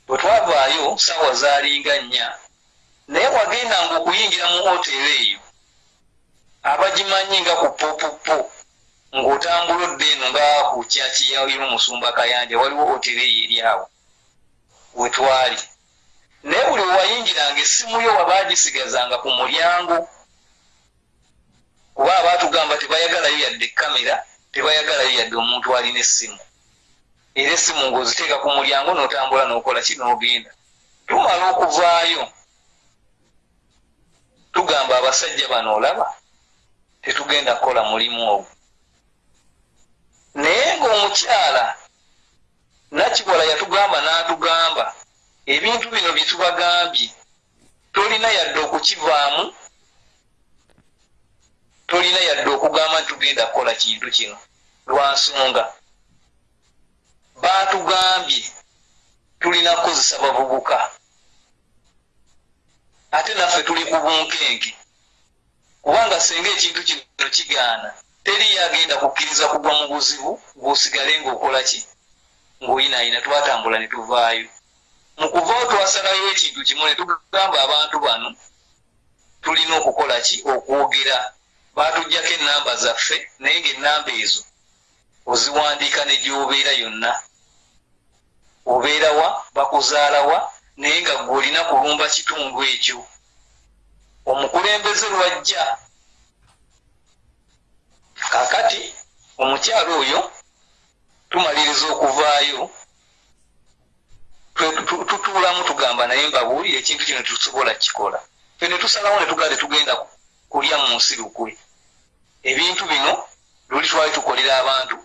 Bwe twavaayo saawa zaalinga nnya. Naye wagendanga okuyingira mu hoteri eyo abagimanyi nga ku popupo ng'otambula odda eno nga ku kyakiyawira omusumba kayanja waliwo hoteri eyo eri awo. We twali. Naye buli wewayingiranga essimu yo wabaagisigazanga ku mulyango. Kuba abaatugamba tebayagalayo yadde kamera tebayagalayo yadde omuntu alina essimu era essimu ng'oziteeka ku mulyango n'otambula n'okola ki n'ogenda. Tumala okuvaayo. Tugamba abasajja bano olaba tetugenda kukola mulimu ogwo. Naye ng'omukyala nakibola yatugamba n'atugamba ebintu bino bye tubagambye tolina yadde okukivaamu tolina yadde okugamba nti tugenda kukola kintu kino. Lwansonga baatugambye tulina kukozesa bavubuka. Ate naffe tuli ku bunkenke. Kubanga singa ekintu kino kigaana teri yagenda kukkiriza kugwa mu buzibu bw'osigale ng'okola ki? Ng'oyinaayina twatambula ne tuvaayo. Mu kuvaayo twasalayo ekintu kimu ne tugamba abantu bano tulina okukola ki? Okwogera. Baatugjako ennamba zaffe naye ng'ennamba ezo oziwandiika ne gy'obeera yonna obeerawa bakuzaalawa naye nga gwe olina kulumba kitundu ekyo. Omukulembeze lwajja. Kakati omukyalo oyo tumaliriza okuvaayo tutuulamu tugamba naye mbabuulire ekintu kino tusobola kikola fe ne tusalawo ne tugale tugenda kulya mu nsi lukwe. Ebintu bino luli twali tukolera abantu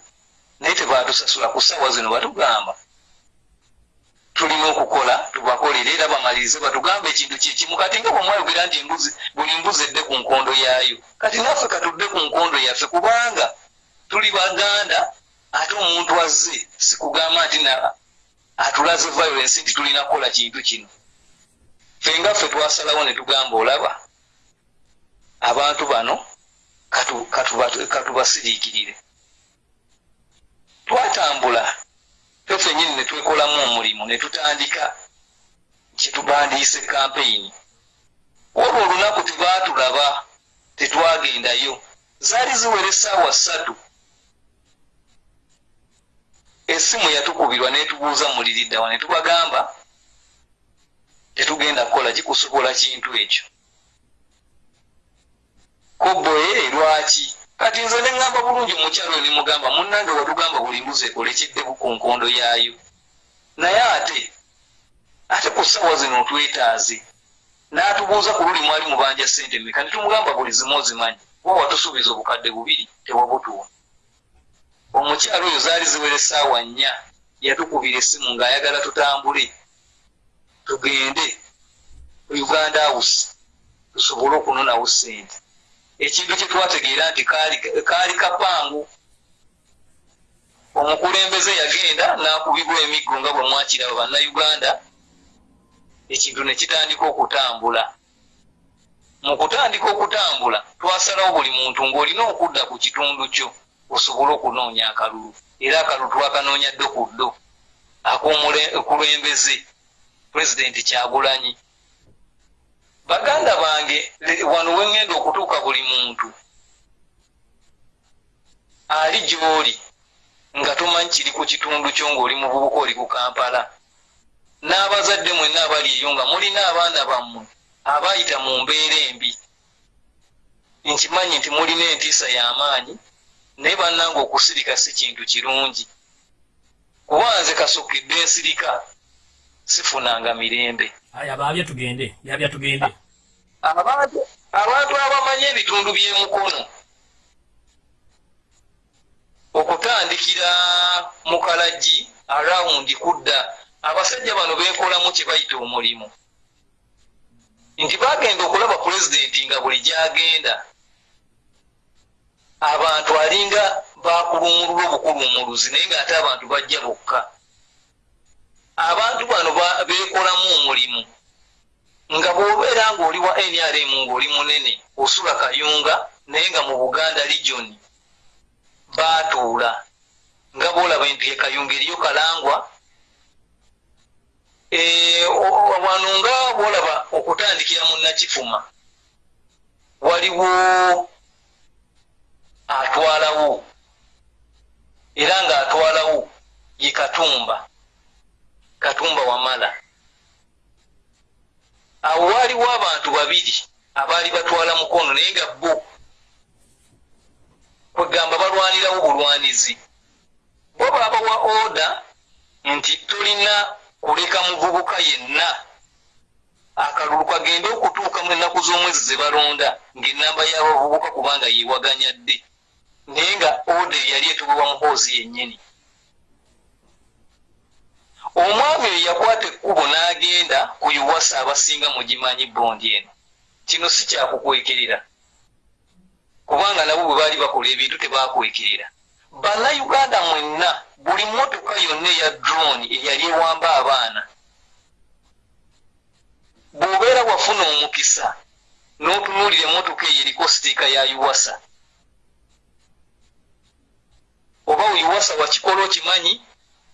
naye tebaatusasula ku ssaawa zino batugamba tulina okukola tubakolere era bamalirize batugambe ekintu kyekimu kati nga bwemwayogera nti embuzi buli mbuzi edde ku nkondo yaayo. Kati naffe katudde ku nkondo yaffe kubanga tuli baganda ate omuntu azze sikugamba nti atulaze violence nti tulina kukola kintu kino. Fe nga ffe twasalawo ne tugamba olaba abantu bano katubasiriikirire. Twatambula fe fenyini ne twekolamu omulimu ne tutandika kyetubandiise kampeyini olwo olunaku tebaatulaba tetwagendayo zaali ziwera essaawa ssatu. Essimu yatukubirwa netubuuza muliriddawa netubagamba tetugenda kukola kikusobola kintu ekyo. Koboye lwaki kati nze neŋŋamba bulungi mukyalo nemugamba munnange watugamba buli mbuzi ekole kiddeku ku nkondo yaayo. Naye ate ate ku ssaawa zino otwetaaze n'atubuuza ku luli mwali mubanja ssente meka netumugamba buli zimu ozimanyi. Wa watusuubiza obukadde bubiri tewabutuwa omukyalo oyo zaali ziwera essaawa nnya yatukubira essimu ng'ayagala tutambule. Tugende uganda house tusobole okunonawo ssente ekintu kye twategeera nti kaali kapangu. Omukulembeze yagenda n'akubibwa emiggo nga bwe mwakiraba bannayuganda. Ekintu ne kitandika okutambula. Mu kutandika okutambula twasalawo buli muntu ng'olina okudda ku kitundu kyo osobole okunoonya akalulu era akalulu twakanoonya ddo ku ddo. Ak'omukulembeze pulezidenti kyagulanyi baganda bange wano wengenda okutuuka buli muntu ali gy'oli nga tomanyi kiri ku kitundu kyo ng'oli mu bubuka oli ku kampala. N'abazadde mwenna abali eyo nga mulina abaana bammwe abayita mu mbeera embi. Nkimanyi nti mulina entiisa y'amaanyi naye bannanga okusirika si kintu kirungi. Kuba nze kasukidde ensirika sifunanga mirembe abaabye tugende yabya tugende. Abantu abantu abamanyi ebitundu by'emukono okutandikira mu kalagi arawundi kudda abasajja bano beekolamu kye bayita omulimu. Nti bagenda okulaba pulezidenti nga buli gyagenda. Abantu alinga bakulumulula obukulumuluzi naye ngaate abantu bajja bokka abantu bano beekolamu omulimu nga bw'obeera ng'oli wa nrm ng'oli munene osula kayunga naye nga mu buganda regioni baatuula. Nga bwolaba nti ekayunga eriyo kalangwa wano nga bwolaba okutandikira mu nakifuma waliwo atwalawo era ng'atwalawo ye katumba katumba wamala. Awo waaliwo abantu babiri abaali batwala mukono naye nga bo kwegamba balwanirawo bulwanizi. Bo baabawa oda nti tolina kuleka muvubuka yenna. Akalulu kagende okutuuka mu ennaku z'omwezi ze balonda ng'enamba y'abavubuka kubanga yeewaganya dde naye nga oda eyali etubibwa muhoozi yennyini omwami oyo yakwata ekkubo n'agenda ku yuwasa abasinga mugimanyi bondi eno. Kino si kyakukwekerera kubanga nabo bwe baali bakola ebintu tebakwekerera. Bannayuganda mwenna buli motoka yonna eya drone eyali ewamba abaana. Bw'obeera wafuna omukisa n'otunuulira emotoka eyo eriko sitiika ya yuwasa oba yuwasa wakikola okimanyi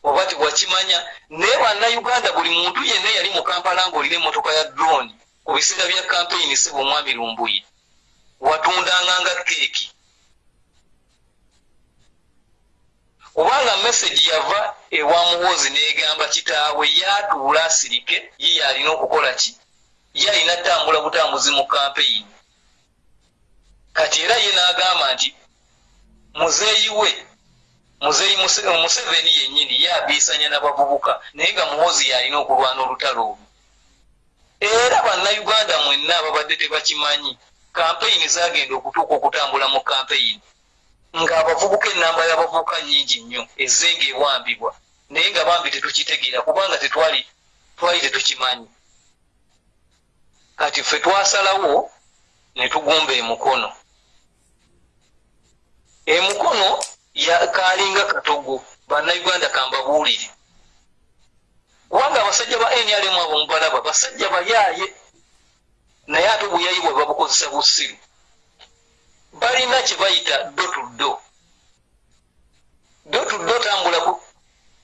oba tiwakimanya naye bannayuganda buli muntu yenna yali mu kampala ng'olina emotoka ya drone ku biseera bya kampeyini siba omwami lumbuyi watundanga nga keeki kubanga mesagi yava ewa muwozi negamba kitaawe yatuula asirike ye yalina okukola ki? Ye alina tambula butambuzi mu kampeyini kati era ye n'agamba nti muzeeyi we muzeeyi museveni yennyini ye abiisanya n'abavubuka naye nga muwozi yalina okulwana olutalo olwo era bannayuganda mwenna ababadde tebakimanyi kampeyini zagenda okutuuka okutambula mu kampeyini ng'abavubuka enamba y'abavubuka nyingi nnyo ezzenga ewambibwa naye nga bambi tetukitegeera kubanga tetwali twali tetukimanyi. Kati ffe twasalawo ne tugumba emukono. Emukono kalinga katogo bannayuganda kambabuulire kubanga abasajja ba nrm abo mubalaba basajja bayaaye naye ate obuyayi bwe babukozesa busiru. Balina kyebayita ddo tuddo ddo tuddo tambulaku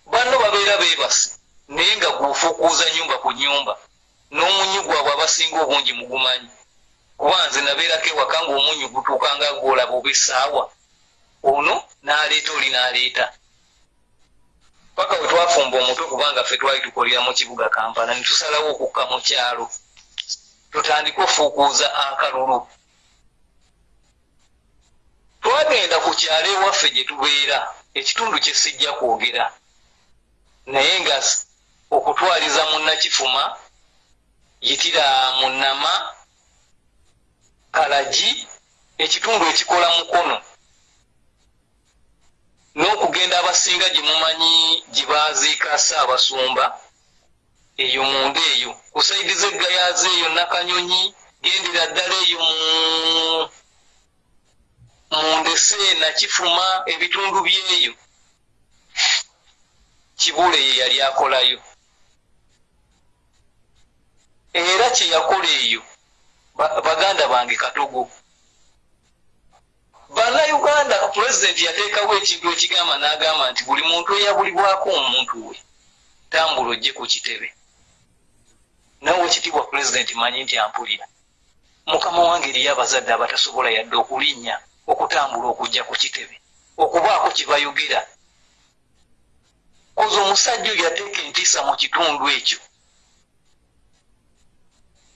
banno babeera beebase naye nga gufuukuuza nyumba ku nyumba n'omunyu gwabwe abasinga obungi mugumanyi. Kuba nze nabeerako ewaka ngaomunyu gutuukanga gwolaba oba essaawa ono n'aleeta oli n'aleeta. Paka bwe twafumba omutwe kubanga ffe twali tukolera mu kibuga kampala ne tusalawo okukka mu kyalo. Tutandike ofuukuuza akalulu. Twagenda ku kyalo ewaffe gye tubeera ekitundu kye sijja kwogera. Naye nga okutwaliza munnakifuma yitira munama kalagi ekitundu ekikola mukono n'okugenda abasinga gye mumanyi gye baaziika saabasumba eyo munda eyo. Kusaidiza eggayaza eyo nakanyonyi gendera ddala eyo mundese nakifuma ebitundu byeyo. Kibule ye yali akolayo. Era kyeyakola eyo baganda bange katogo bannayuganda pulezidenti yateekawo ekintu ekigamba n'agamba nti buli muntu eyabulibwako omuntu we tambula ojje ku kitebe. Nawe ekitiibwa pulezidenti manyi nti ampulira. Mukama wange eriyo abazadde abatasobola yadde okulinnya okutambula okujja ku kitebe okubaako kye bayogera. Koza omusajja oyo yateeka entiisa mu kitundu ekyo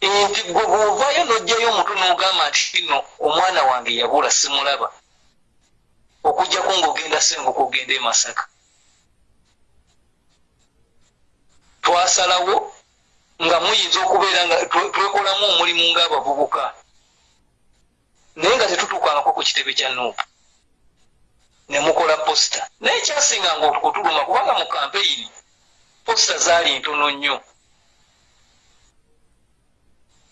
nti gwe bwovaayo n'ojjayo omutwe n'ogamba nti kino omwana wange yabula simulaba. Okugjako ng'ogenda senguka ogenda e masaka. Twasalawo nga muyinza okubeera nga twekolamu omulimu ng'abavubuka. Naye nga tetutuukangako ku kitebe kya nuupu. Ne mukola posita naye kyasinganga okutuluma kubanga mu kampeyini posita zaali ntono nnyo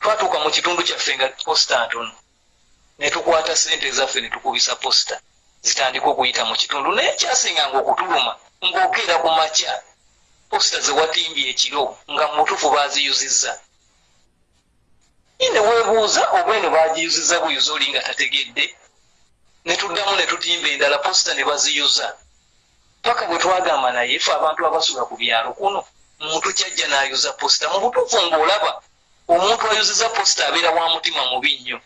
twatuuka mu kitundu kyaffe nga posita ntono. Ne tukwata sente ezaffe ne tukubisa posita zitandika okuyita mu kitundu. Naye kyasinganga okutuluma ng'okeera ku makya posita zewatimbye ekiro nga mutuufu baaziyuzizza. Ine weebuuza oba eno bagiyuzizza buyuza oli nga tategedde. Ne tuddamu ne tutimba endala posita ne baziyuza. Paka bwe twagamba naye fe abantu abasula ku byalo kuno muntu kyajja n'ayuza posita mu butuufu ng'olaba omuntu ayuziza posita abeera wa mutima mubi nnyo.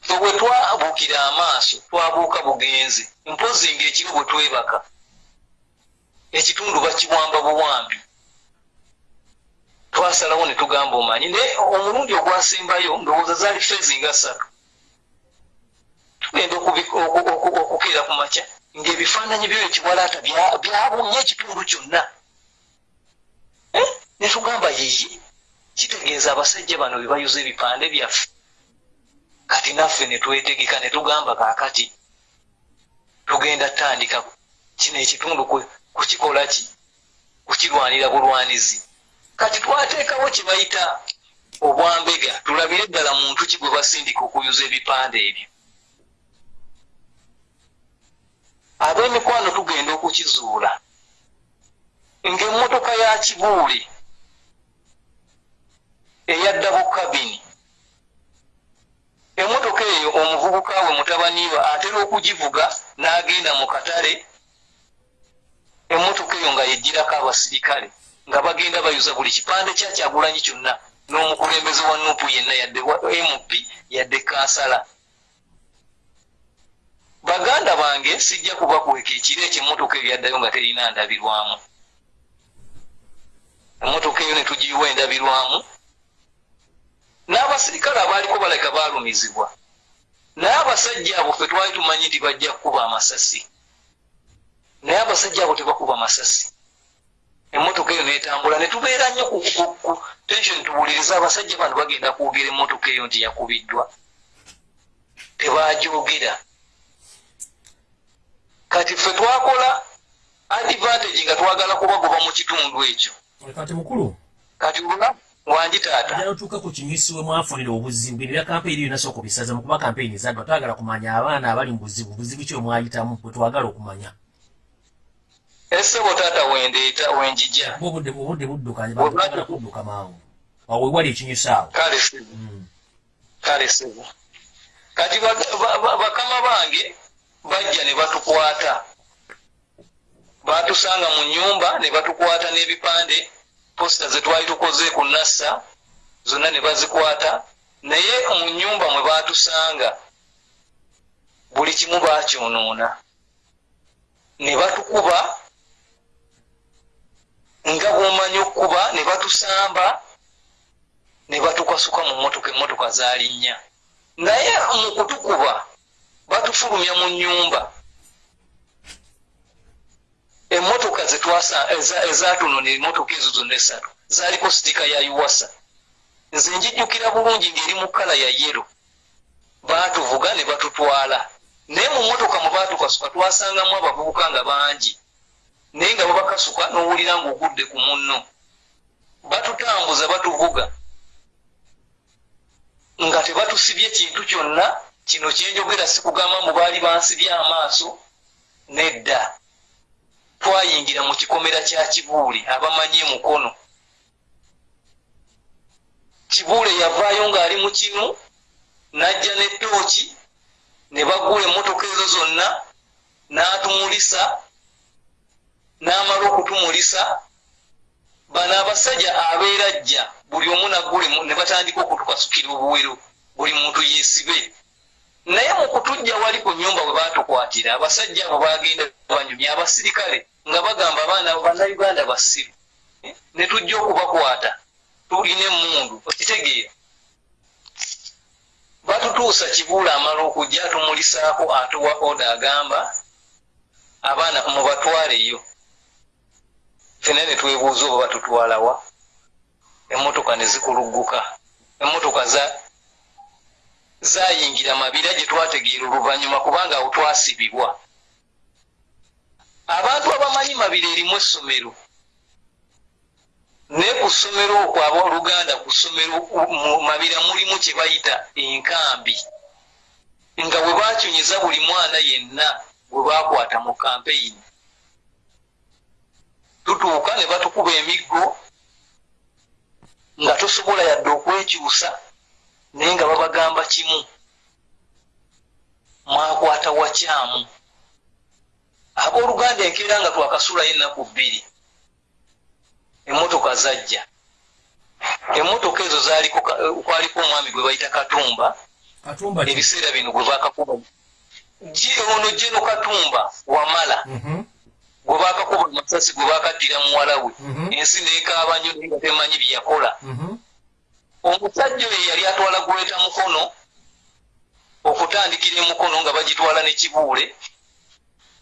Fe bwe twabuukira amaaso twabuuka bugenzi mpozi ng'ekiro bwe twebaka ekitundu bakiwamba buwambi. Twasalawo ne tugamba omanyi naye omulundi ogwasembayo ndowooza zaali fezi nga ssatu. Tugenda okukeera ku makya ng'ebifaananyi byo ekiwalaata byabunye ekitundu kyonna. Eh? ne tugamba yiyi kitegeeza abasajja bano be bayuza ebipande byaffe. Kati naffe ne twetegeka ne tugamba kaakati tugenda tandika kino ekitundu kukikola ki? Kukirwanira bulwanizi. Kati twateekawo kye bayita obwambega tulabire ddala muntu ki gwe basindika okuyuza ebipande ebyo? Ab'emikwano tugenda okukizuula. Ng'emmotoka ya kibuule eyadda bukabini emmotoka eyo omuvubuka we mutabaniba atera okugivuga n'agenda mu katale emmotoka eyo nga yejjirako abasirikale nga bagenda bayuza buli kipande kyakyagulanyi kyonna n'omukulembeze wa nupu yenna yadde mp yadde kansala. Baganda bange sijja kubakweka ekiro ekyo emmotoka eyo yaddayo nga terina ndabirwamu. Emmotoka eyo ne tugiyiwa endabirwamu n'abasirikale abaaliko baleka baalumizibwa. Naye abasajja abo fe twali tumanyi nti bajja kukuba amasasi. Naye abasajja abo tebakuba masasi emmotoka eyo netambula netubeera nnyo ku tension tuwuliriza abasajja bano bagenda kwogera emmotoka eyo nti yakubiddwa. Tebajogera kati ffe twakola advantage nga twagala kubagoba mu kitundu ekyo. Kati mukulu? Kati olunaku wangi taata. Ajala otuuka ku kinyusi we mwafunira obuzibu. Bino bya kampeyini eyo nasooka obisaza mu kuba kampeyini zaddwa twagala kumanya abaana abali mu buzibu. Buzibu ki omwayitamu? Bwe twagala okumanya. Essebo taata wendeeta wenjija obudde obudde buddukanye bagala kudduka mangu awo wewali ekinyusi awo. Kale sebo Mm. kale sebo kati bak- ba- ba- bakama bange bajja ne batukwata. Batusanga mu nyumba ne batukwata n'ebipande posita ze twali tukoze ku nassa zonna ne bazikwata naye mu nyumba mwe batusanga buli kimu bakyonoona ne batukuba nga bwomanyi okukuba ne batusamba ne batukasuka mu motoka emotoka zaali nnya naye mu kutukuba batufulumya mu nyumba emotoka ezatunona emotoka ezo zonna esatu zaaliko sitika ya uwasa nze njijjukira bulungi ng'eri mu kala ya yero baatuvuga ne batutwala. Naye mu motoka mwe baatukasuka twasangamu abavubuka nga bangi. Naye nga babakasuka n'owulira ng'ogudde ku munno. Batutambuza batuvuga. Nga tebatusibye kintu kyonna kino kyenjogera si kugamba mu baali bansibye amaaso nedda twayingira mu kikomera kya kibuule abamanyi mukono kibuule yavaayo ng'ali mu kinu n'ajja n'ettooki ne bagula emmotoka ezo zonna n'atumulisa n'amala okutumulisa. Bano abasajja abeera jja buli omu naggulemu ne batandika okutukasukira obuwero buli muntu yeesibe naye mu kutujja wali ku nyumba bwe baatukwatira abasajja abo bagenda banyumya abasirikale nga bagamba abaana bannayuganda basiru. Ne tujja okubakwata tulina emundu okitegeera. Batutuusa kibuula amala okujja atumulisaako atuwa oda agamba abaana mubatwaleyo. Fena ne twebuuza oba batutwalawa. Emmotoka ne zikulugguka. Emmotoka za zayingira mabira gye twategeera oluvannyuma kubanga awo twasibibwa. Abantu abamanyi mabira erimu essomero naye ku ssomero okwo abooluganda ku ssomero mu mabira mulimu kye bayita enkambi nga bwe bakyunyiza buli mwana yenna gwe baakwata mu kampeyini tutuuka ne batukuba emiggo nga tosobola yadde okwekyusa naye nga babagamba kimu. Mwakwata wakyamu abooluganda enkeera nga twakasulayo ennaku bbiri. Emmotoka zajja. Emmotoka ezo zaaliko kwaliko omwami gwe bayita katumba. Ebiseera bino gwe bakakuba. Ono jeno katumba wamala. Mhm. gwe bakakuba amasasi gwe bakaddira muwala we. Mhm. ensi neekaaba nnyo naye nga temanyi byeyakola Mhm. Omusajja oyo yali atwala guleeta mukono okutandikira emukono nga bagitwala ne kibuule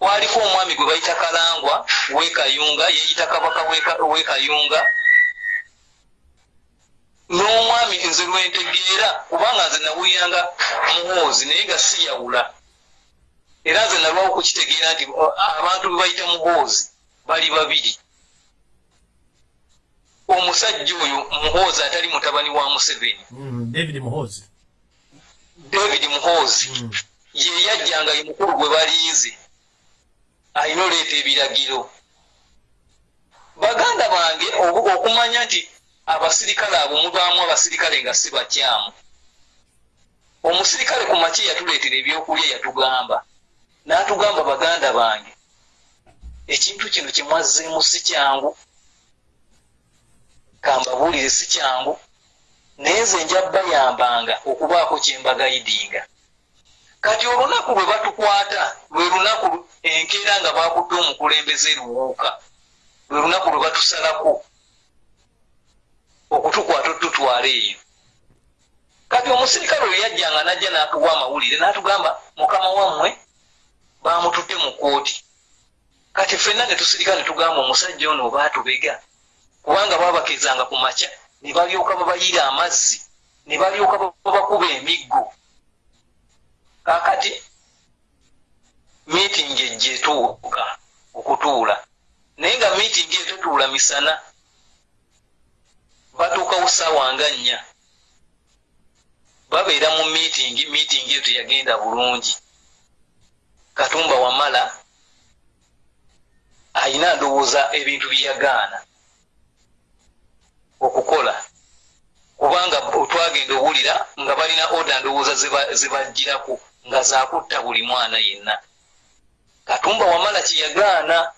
waliko omwami gwe bayita kalangwa wekayunga yeyita kabaka w'eka- wekayunga n'omwami nze lwentegeera kubanga nze nawuliranga muhoozi naye nga siyawula. Era nze nalwawo kukitegeera nti abantu be bayita muhoozi bali babiri omusajja oyo muhoozi atali mutabani wa museveni. Mm, david muhozi david muhoozi. Mm. ye yajjanga ye mukulu gwe balinze alina oleeta ebiragiro. Baganda bange okumanya nti abasirikale abo mubaamu abasirikale nga si bakyamu. Omusirikale ku makye yatuleetera ebyokulya yatugamba. N'atugamba baganda bange ekintu kino kyemwazzeemu si kyangu kambabuulire si kyangu naye nze nja bayambanga okubaako kyembagayidinga kati olunaku lwe batukwata lwe lunaku lu- enkeera nga bakutte omukulembeze luwuuka lwe lunaku lwe batusalako okutukwata otutwala eyo. Kati omusirikale oyo yajjanga najja n'atuwa amawulire n'atugamba mukama wammwe bamututte mu kooti kati ffenna ne tusirika ne tugamba omusajja ono oba atubega kubanga babakezanga ku makya ne balyoka babayira amazzi ne balyoka babakuba emiggo. Kakati miitingi ejja etuuka okutuula naye nga miitingi etutuula misana batuukawo ssaawa nga nnya. Babeera mu miitingi miitingi eyo teyagenda bulungi. Katumba wamala ayina ndowooza ebintu byeyagaana okukola. Kubanga twagenda owulira nga balina oda ndowooza zebagirako nga zakutta buli mwana yenna. Katumba wamala kyeyagaana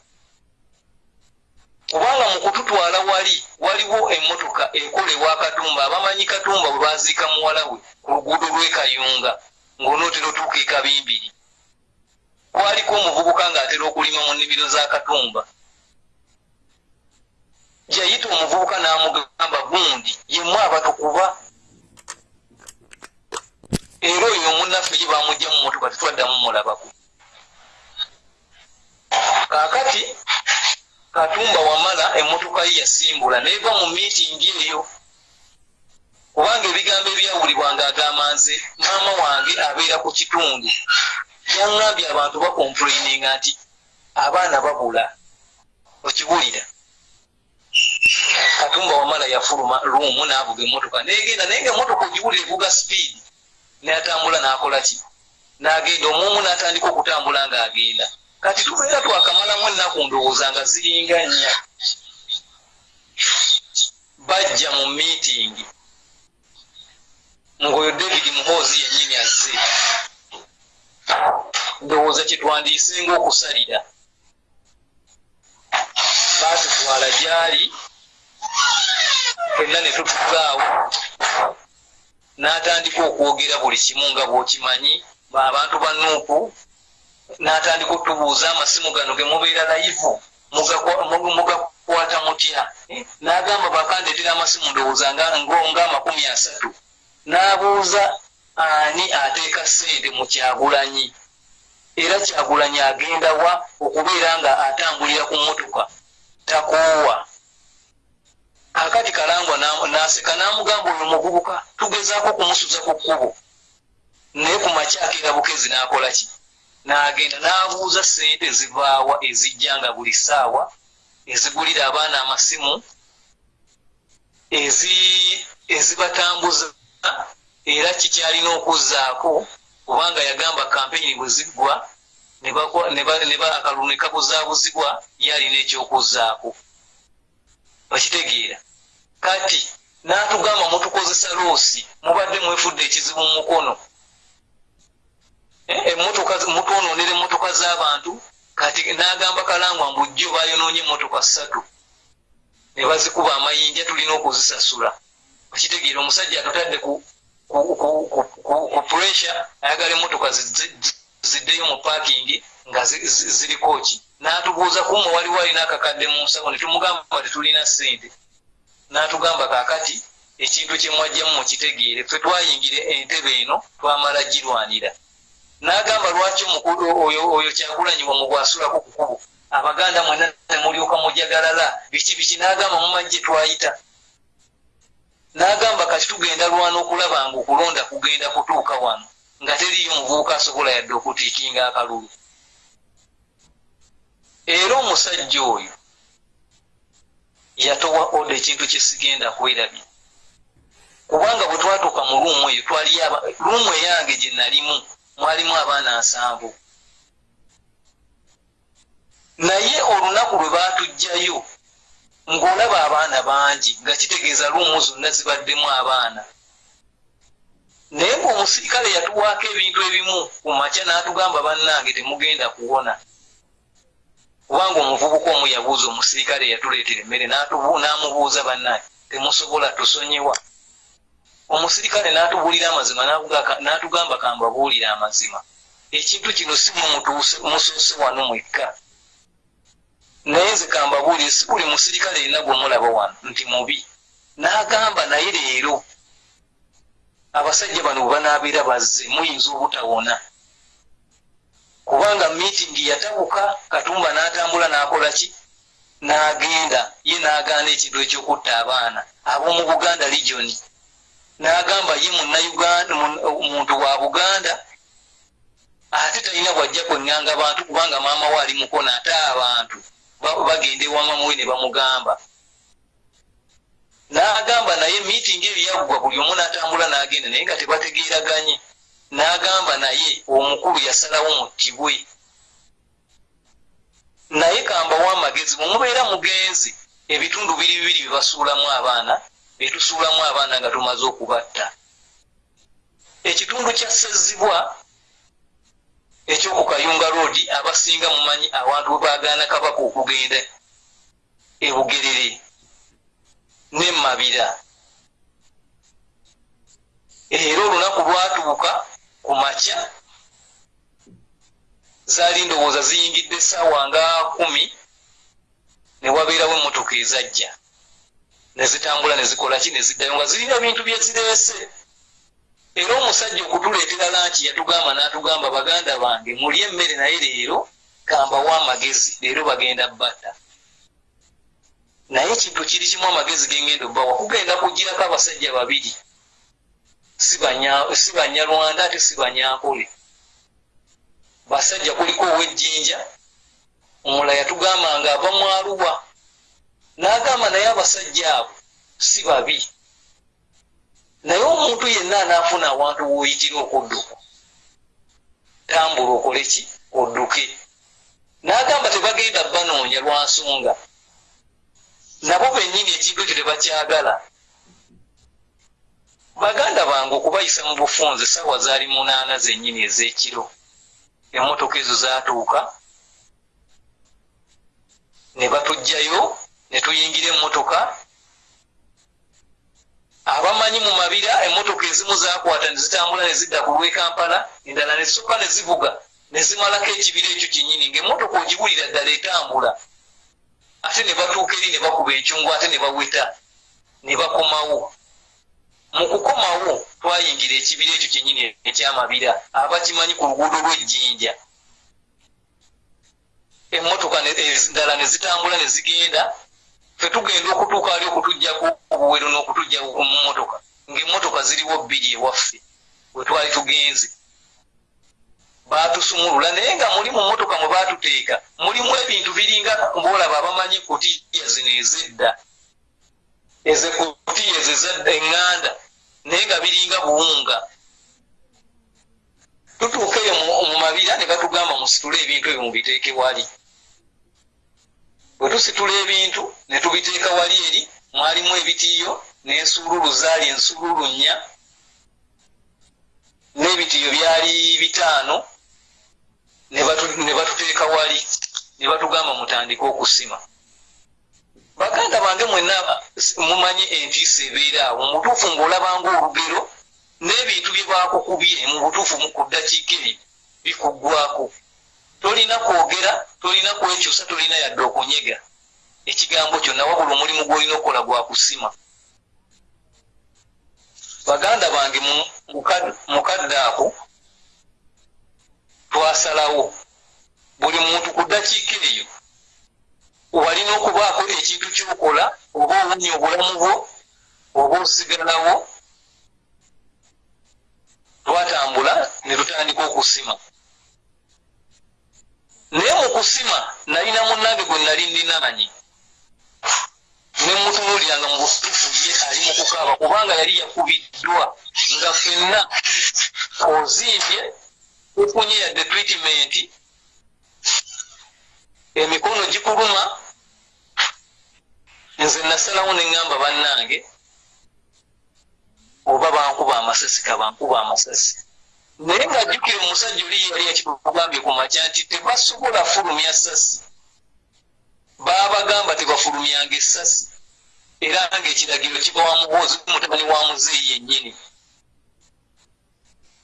kubanga mu kututwala wali waliwo emmotoka ekolebwa katumba abamanyi katumba bwe baziika muwala we ku luguudo lw'ekayunga ng'onootera otuuka ekabimbiri kwaliko omuvubuka ng'atera okulima mu nnimiro za katumba yayita omuvubuka n'amugamba gundi yemu abatukuba era oyo omunnaffe ye bamugja mu motoka tetwaddamu mulabako kaakati katumba wamala emmotoka ye yasimbula neeva mu miitingi eyo. Kubanga ebigambo ebyawulibwanga agamba nze maama wange abeera ku kitundu. Yaŋŋambye abantu bakomplaininga nti abaana babula. Okiwulira katumba wamala yafuluma luumu n'avuga emmotoka. Negenda naye nga emmotoka ogiwulira evuga sipiidi natambula n'akola ki? N'agenda omumu n'atandika okutambula ng'agenda. Kati tubeera twakamalamu ennaku ndowooza nga ziringa nnya. Bajja mu miitingi ngaoyo david muhoozi yennyini azze. Ndowooza kyetwandiisenga okusalira baatutwala gyali fenna ne tutugaawo n'atandika okwogera buli kimu nga bw'okimanyi abantu ba nuupu. N'atandika otubuuza amasimu gano ge mubeera layivu mugakwata mutya n'agamba bakandeetera amasimu ndowooza nga amakumi asatu. N'abuuza ani ateeka ssente mu kyagulanyi. Era kyagulanyi agenda wa okubeera nga atambulira ku mmotoka. Takoowa akati kalangwa naseka namugamba oyo muvubuka tugezaako kumusuza ku kkubo. Naye ku makyakera bukezi nakola ki? Nagenda nabuuza sente zivaawa ezijja nga buli ssaawa ezigulira abaana amasimu ezibatambuza era kikyalina okuzzaako kubanga yagamba kampeyini bwe ziggwa akalulu ne kabuzaabuzibwa yalina ekyokuzzaako. Okitegeera kati n'atugamba mutukozesa loosi mubadde mwefudde ekizibu mu mukono. Emotoka mutwonoonera emmotoka z'abantu kati n'agamba kalangwa mbujjo bayonoonye emmotoka ssatu. Ne bazikuba amayinja tulina okuzisasula. Okitegeera omusajja atutadde ku pressure ayagala emmotoka ziddeyo mu parking nga ziriko ki? N'atubuuza kumwe waliwo alina akakadde mu nsawo ne tumugamba tetulina ssente n'atugamba kaakati ekintu kye mwajjamu mukitegeere ffe twayingire entebe eno twamala girwanira. N'agamba lwaki oyo kyagulanyiwa mu bwasulako ku kubo? Abaganda mwena nemulyoka mujagalala biki biki? N'agamba mumajje twayita. N'agamba kati tugenda lwana okulaba nga okulonda kugenda kutuuka wano nga teriyo omuvubuka asobola yadde okutiikinga akalulu. Era omusajja oyo yatowa oda ekintu kyesigenda kwerabye kubanga bwe twatuuka mu luumu eyo twali luumu eyange gye nalimu mwalimu abaana nsanvu naye olunaku lwe baatugjayo ng'olaba abaana bangi nga kitegeeza luumu zonna zibaddemu abaana. Naye ng'omusirikale yatuwaako ebintu ebimu ku makya n'atugamba bannange temugenda kuwona kubanga omuvubuka omu yabuuza omusirikale yatuleetera emmere n'amubuuza bannange temusobola tusonyiwa? Omusirikale n'atubuulira amazima n'atugamba kambabuulira amazima. Ekintu kino si musoose wano mwekka. Naye nze kambabuulire si buli musirikale yenna gwemulaba wano nti mubi. N'agamba naye leero abasajja bano bwe banaabeera bazze muyinza obutawona kubanga miitingi yatabuka katumba n'atambula n'akola ki? N'agenda. Ye n'agaana ekintu ekyokutta abaana. Ab'omu buganda regioni n'agamba ye muntu wa buganda? Ate talina bwajja kweŋŋanga bantu kubanga maama we ali mukona ate abantu. Bagenda ewamamuwe ne bamugamba. N'agamba naye miitingi eyo yaggwa buli omu n'atambula n'agenda naye nga tebategeeraganye n'agamba naye omukulu yasalawo muttibwe naye kambawo amagezi mumubeera mugenzi ebitundu biri bibiri byebasuulamu abaana byetusuulamu abaana nga tumaze okubatta. Ekitundu kya sezibwa ekyokukayunga roodi abasinga mumanyi abantu bwe baagaana kabaka okugenda ebugerere nemabira era olunaku lwatuuka ku makya zaali ndowooza ziyingidde essaawa nga kumi newabeerawo emmotoka ezajja. Nezitambula nezikolaki neziddayo nga zirina bintu byezireese era omusajja okutuleetera lanki yatugamba n'atugamba baganda bange muli emmere naye leero kambawo amagezi leero bagenda batta. Naye ekintu kiri kimu amagezi gengenda obbawa kugenda kugirako abasajja babiri si banyalwanda ate si banyankole basajja kuliko owejjinja omula yatugamba nga ava mwaluwa n'agamba naye abasajja abo si babi. Naye omuntu yenna anaafuna awantu woyitira okudduka. Tambula okole ki? Odduke. N'agamba tebagenda banoonya lwa nsonga. Nabo bennyini ekintu ekyo tebakyagala baganda bange okubayisa mu bufunze sawa zaali munaana zennyini ez'ekiro. Emmotoka ezo zaatuuka ne batugjayo ne tuyingira emmotoka. Abamanyi mu mabira emmotoka ezimu zakwata nezitambula nezidda ku lwekampala endala nezisooka nezivuga nezimalako ekibira ekyo kyenyini ngaemmotoka ogiwulira ddala etambula. Ate ne batuuka eri ne bakuba enkyungu ate ne baweta ne bakomawo mu kukomawo twayingira ekibira ekyo kyenyini ekyamabira abakimanyi ku luguudo lw'ejjinja. Emmotoka endala nezitambula nezigenda fetugenda okutuuka ali okutugjaku obuwero n'okutugja mu mmotoka ngaemmotoka ziriwo bbiri ewaffe wetwali tugenze. Batusumulula naye nga muli mu mmotoka mwe batuteeka mulimu ebintu biringa mbaolaba abamanyi kutiya zino ezedda ezekutiya ezo eŋŋanda naye nga biringa buwunga. Tutuuka eyo mu mabira ne batugamba musitule ebintu ebyo mubiteeke wali. Bwe tusitula ebintu ne tubiteeka wali eri mwalimu ebitiiyo n'ensuululu zaali ensuululu nnya n'ebitiiyo byali bitaano ne batuteeka wali ne batugamba mutandike okusima baganda bange mwenna mumanyi entiisa ebeera awo mubutuufu ng'olabanga olugero n'ebintu bye bakukubye mu butuufu ku ddakiika eyo bikuggwako tolina kwogera tolina kwekyusa tolina yadde okunyega. Ekigambo kyonna wabula omulimu gwolina okukola gwa kusima. Baganda bange mukadde ako twasalawo. Buli muntu ku ddakiika eyo walina okubaako ekintu kyokola oba owunya obulamu bwo oba osigalawo twatambula ne tutandika okusima. Naye mu kusima nalina munnange gwe nali ndinaanyi ne mutunuuliranga mu butuufu ye ali mu kukaaba kubanga yali yakubiddwa nga ffenna ozimbye tufunye yadde tritimenti emikono gikuluma nze nasalawo neŋŋamba bannange oba bankuba amasasi kabankuba amasasi. Naye ngaajjukire omusajja oli yali yakitugambye ku makya nti tebasobola fulumya sasi. Baabagamba tebafulumyanga essasi era ngaekiragiro kiba wa muboozi mutabani wa muzeeyi yennyini.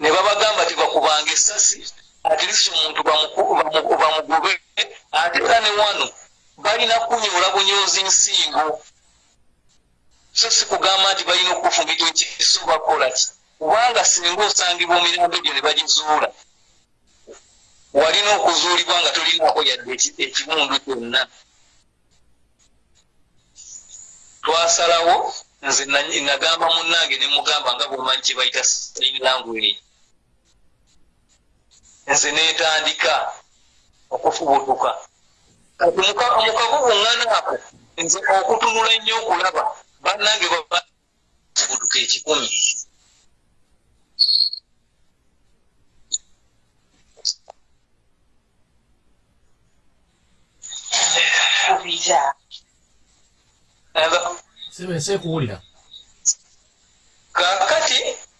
Ne babagamba tebakubanga essasi atirisi omuntu bamugobe ate era ne wano balina kunyoola bunyoozi nsingo. So si kugamba nti balina okufumita ekiso bakola ki? Kubanga singa osangibwa omirambo egyo ne bagizuula walina okuzuulibwa nga tolinaako yadde ekimundu kyonna. Twasalawo nze nagamba munnange ne mugamba nga bwemanyi kye bayita sign language nze neetandika okufubutuka. Kati mukabubuŋŋana ako nze okutunula ennyo okulaba bannange babuduka ekikumi. Sekuwulira. Kakati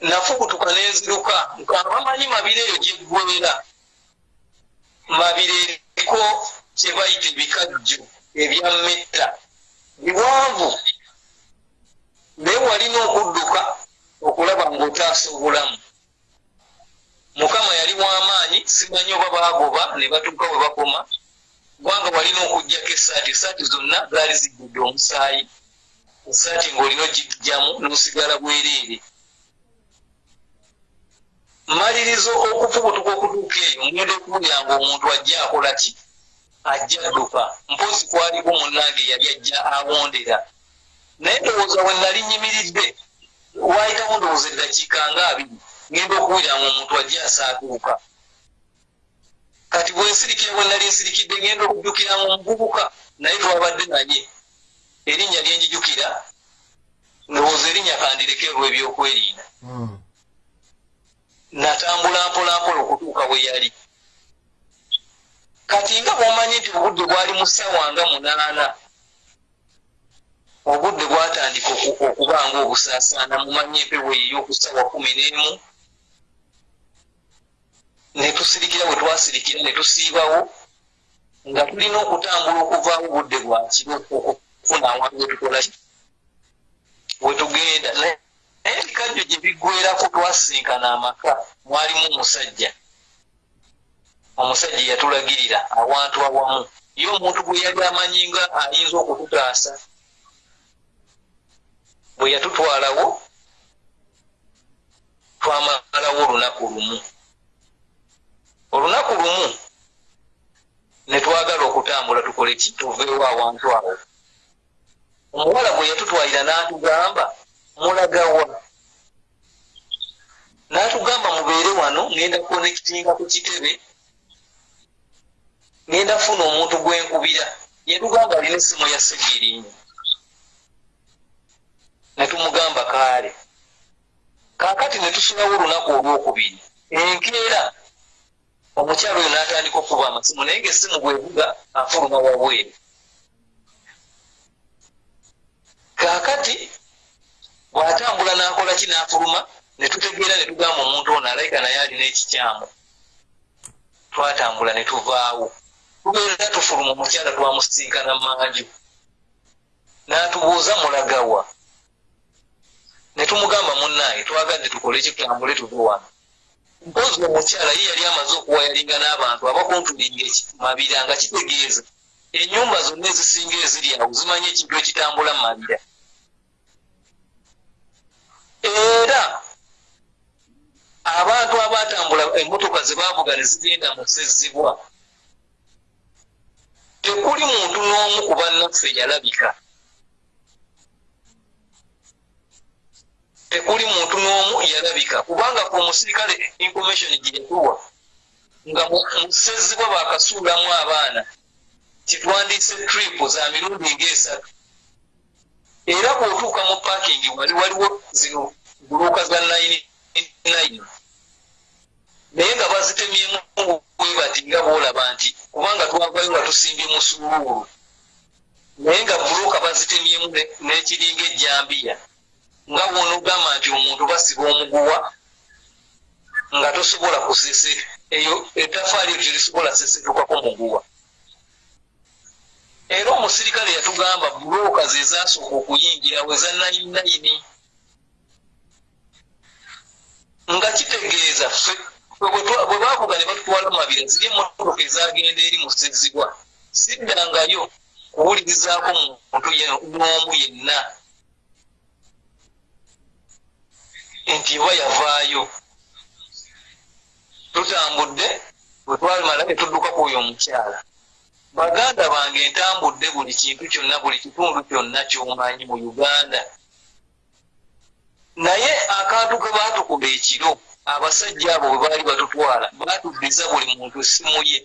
nafubutuka nenziruka nkabamanyi mabire eyo gyeggwera mabire eriko kyebayita ebikajjo ebyammetta biwanvu. Naye walina okudduka okulaba ngaotaasa obulamu mukama yali wamaanyi simanyi oba bagoba ne batuuka bwe bakoma. Kubanga walina okugjako esaati esaati zonna zaali zijjudde omusaayi. Esaati ng'olina ogijjamu n'osigala bwereere malirizo okufubutuka okutuuka eyo ngenda okuwulira nga omuntu ajja akola ki? Ajja adduka. Mpozi kwaliko munnange yali ajja awondera. Naye ndowooza we nali nyimiridde wayitamu ndowooza eddakiika nga abiri ngenda okuwulira nga omuntu ajja asaatuuka kati bwensirikira bwe nali nsirikidde ngenda okujjukira nga omuvubuka naye twabadde naye erinnya lyenjijukira ndowooza erinnya kandirekerwa ebyokwerinda. Hmm. Natambula mpolampola okutuuka we yali. Kati nga bwomanyi nti obudde bwali mu ssaawa nga munaana obudde bwatandika oku- okuba nga obusaasaana mumanyi empewo eyo okusaawa kumi n'emu ne tusirikira bwe twasirikira ne tusiibawo nga tulina okutambula okuvaawo obudde bwa kiro okufuna awantu wetukola wetugenda naye ebikajjo gye biggwerako twasinkana amaka mwalimu omusajja. Omusajja yatulagirira awantu awamu. Ye omuntu gwe yali amanyi nga ayinza okututaasa bwe yatutwalawo twamalawo olunaku lumu. Olunaku lumu ne twagala okutambula tukole ki tuveewo awantu awo. Omuwala bwe yatutwalira n'atugamba mulagawa n'atugamba mubeere wano ngenda kukonekitinga ku kitebe ngenda funa omuntu gwenkubira yetugamba alina essimu ya segirinyi netumugamba kaale. Kaakati netusulawo olunaku olwokubiri enkeera omukyalo oyo n'atandika okuba amasimu naye ngaessimu bwevuga afuluma wabweru. Kaakati bw'atambula n'akola ki n'afuluma ne tutegeera ne tugamba omuntu ono alayika naye alina ekikyamu. Twatambula ne tuvaawo. Tubeera tufuluma omukyala twamusinkana manju n'atubuuza mulagawa ne tumugamba munnange twagadde tukole kitambule tuve wano. Mpozi omukyala ye yali amaze okuwayalinga n'abantu abakuntulinga mabira nga kitegeeza. Ennyumba zonna ezisinga eziri awo zimanyi ekintu ekitambula mu mabira era abantu abatambula emmotoka zebavuga ne zigenda mu ssezibwa tekuli muntu n'omu ku bannaffe yalabika. Tekuli muntu n'omu yalabika. Kubanga ku omusirikale information gye yatuwa nga mu ssezibwa bakasuulamu abaana. Kitwandiise trip za mirundi ngaesatu era bw'otuuka mu parking wali waliwo zino buluuka za nine naye nga bazitemyemu webati nga boolaba nti kubanga twavayo nga tusimbye mu suluulu naye nga buluuka bazitemyemu ne- n'ekiringa ejjambiya. Nga bwonogamba nti omuntu basiba omuguwa nga tosobola kusese eyo etafaali eyo terisobola sesetukako muguwa era omusirikale yatugamba bulooka ze zasooka okuyingira we za nayinayini nga kitegeeza ffe bwe bavuga ne batutwala mabira ziri emmotoka ezagenda eri mu ssezibwa siddangayo kuwulirizaako muntu n'omu yenna. Nti oba yavaayo. Tutambudde bwe twamala ne tudduka ku oyo omukyala baganda bange entambudde buli kintu kyonna buli kitundu kyonna kyomanyi mu uganda. Naye akantu ke baatukuba ekiro abasajja abo bwe baali batutwala baatuddiza buli muntu essimu ye.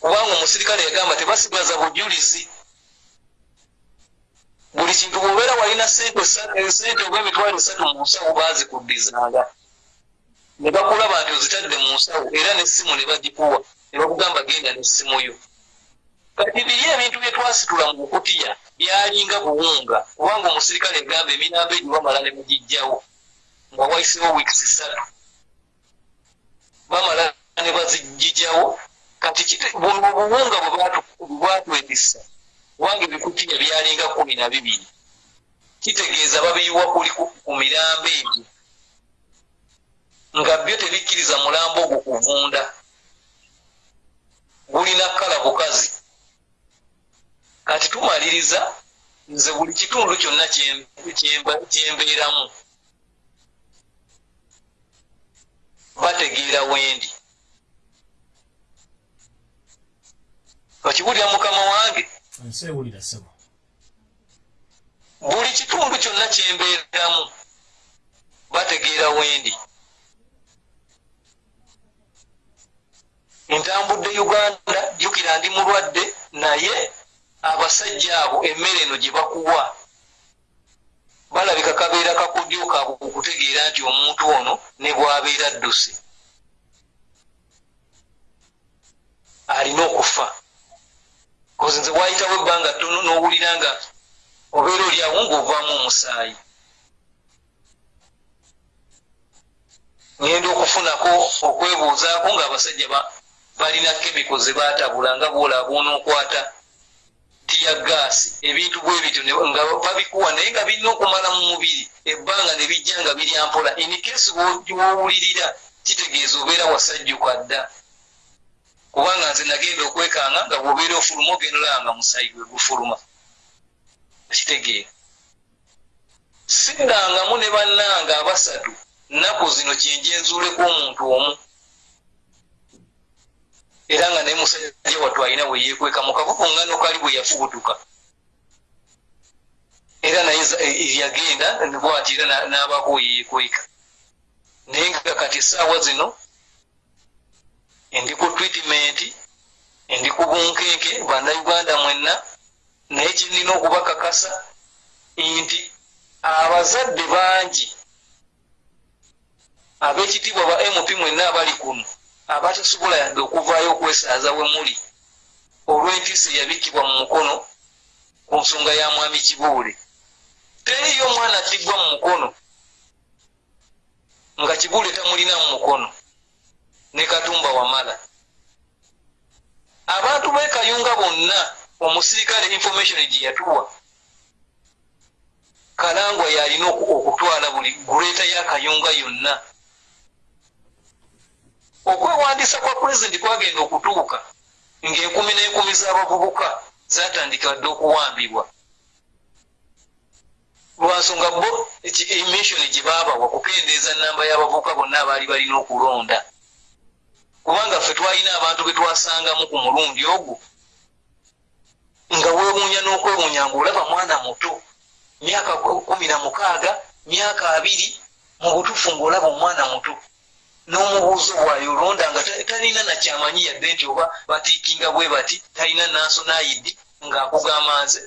Kubanga omusirikale yagamba tebasigaza bujulizi. Buli kintu bwobeera walina sente sente oba emitwalo esatu mu nsawo baazikuddizanga ne bakulaba nti ozitadde mu nsawo era nessimu ne bagikuwa ne bakugamba genda nessimu yo. Kati biri ebintu bye twasitula mu bukutiya byalinga buwunga kubanga omusirikale egamba eminambo egyo bamala ne mugijjawo nga wayisewo wiikisi ssatu bamala ne bazigijjawo kati obuwunga bwebwatwetisa kubanga ebikutiya byalinga kumi na bibiri. Kitegeeza babiyiwa kuli ku mirambo egyo nga byo tebikkiriza mulambo ogwo kuvunda. Gulina kkala bukazi. Kati tumaliriza nze buli kitundu kyonna kyembeeramu. Bategeera wendi. Okibulira mukama wange? Buli kitundu kyonna kyembeeramu. Bategeera wendi ntambudde uganda jjukira ndi mulwadde naye abasajja abo emmere eno gye bakuwa. Balabika kabeera kakodyo kaabwe okutegeera nti omuntu ono ne bwabeera dduse alina okufa. Kozi nze wayitawo ebbanga ttono n'owulira nga obeera oli awo ng'ovaamu omusaayi. Ngenda okufunako okwebuuzaako ng'abasajja balina kemiko ze baatabula nga bwolaba onookwata tiya gaasi. Ebintu bwe bityo nga babikuwa naye nga birina okumala mu mubiri ebbanga ne bijja nga birya mpola. Enikesi wowulirira kitegeeza obeera wasajjuka dda kubanga nze nagenda okwekanga nga bwobeera ofuluma ogenda olaba nga musayi gwe gufuluma. Kitegeera siddangamu ne bannanga abasatu. Nnaku zino kyenjenzuuleko omuntu omu era nga naye musajja wattu alina bwe yeekweka mu kavubuŋŋano kali bwe yafubutuka. Era naye yagenda bwati era n'abako yeekweka. Naye nga kati essaawa zino endi ku twitimeenti endi ku bunkenke bannayuganda mwenna naye kyenina okubakakasa nti abazadde bangi ab'ekitiibwa ba mp mwenna abali kuno abatasobola yadde okuvaayo okwesaaza we muli. Olw'entiisa eyabikkibwa mu mukono ku nsonga ya mwami kibuule. Teriyo omwana atiggwa mu mukono nga kibuule tamulina mu mukono ne katumba wamala. Abantu beekayunga bonna omusirikale information gye yatuwa kalangwa yalina okutwala buli guleeta y'akayunga yonna okwewandiisa kwa pulezidenti kwagenda okutuuka. Ng'enkumi n'enkumi z'abavubuka zatandika dde okuwambibwa. Lwansonga bo emission gye baabawa kukendeeza namba y'abavubuka bonna abaali balina okulonda. Kubanga ffe twalina abantu be twasangamu ku mulundi ogwo nga weewuunya n'okwewuunya ng'olaba mwana muto myaka kumi na mukaaga myaka abiri mu butuufu ng'olaba omwana muto n'omubuuzo bwayolonda nga talina nakyamanyi yadde nti oba batiikinga bwe bati talina nasonaidi ng'akugamba nze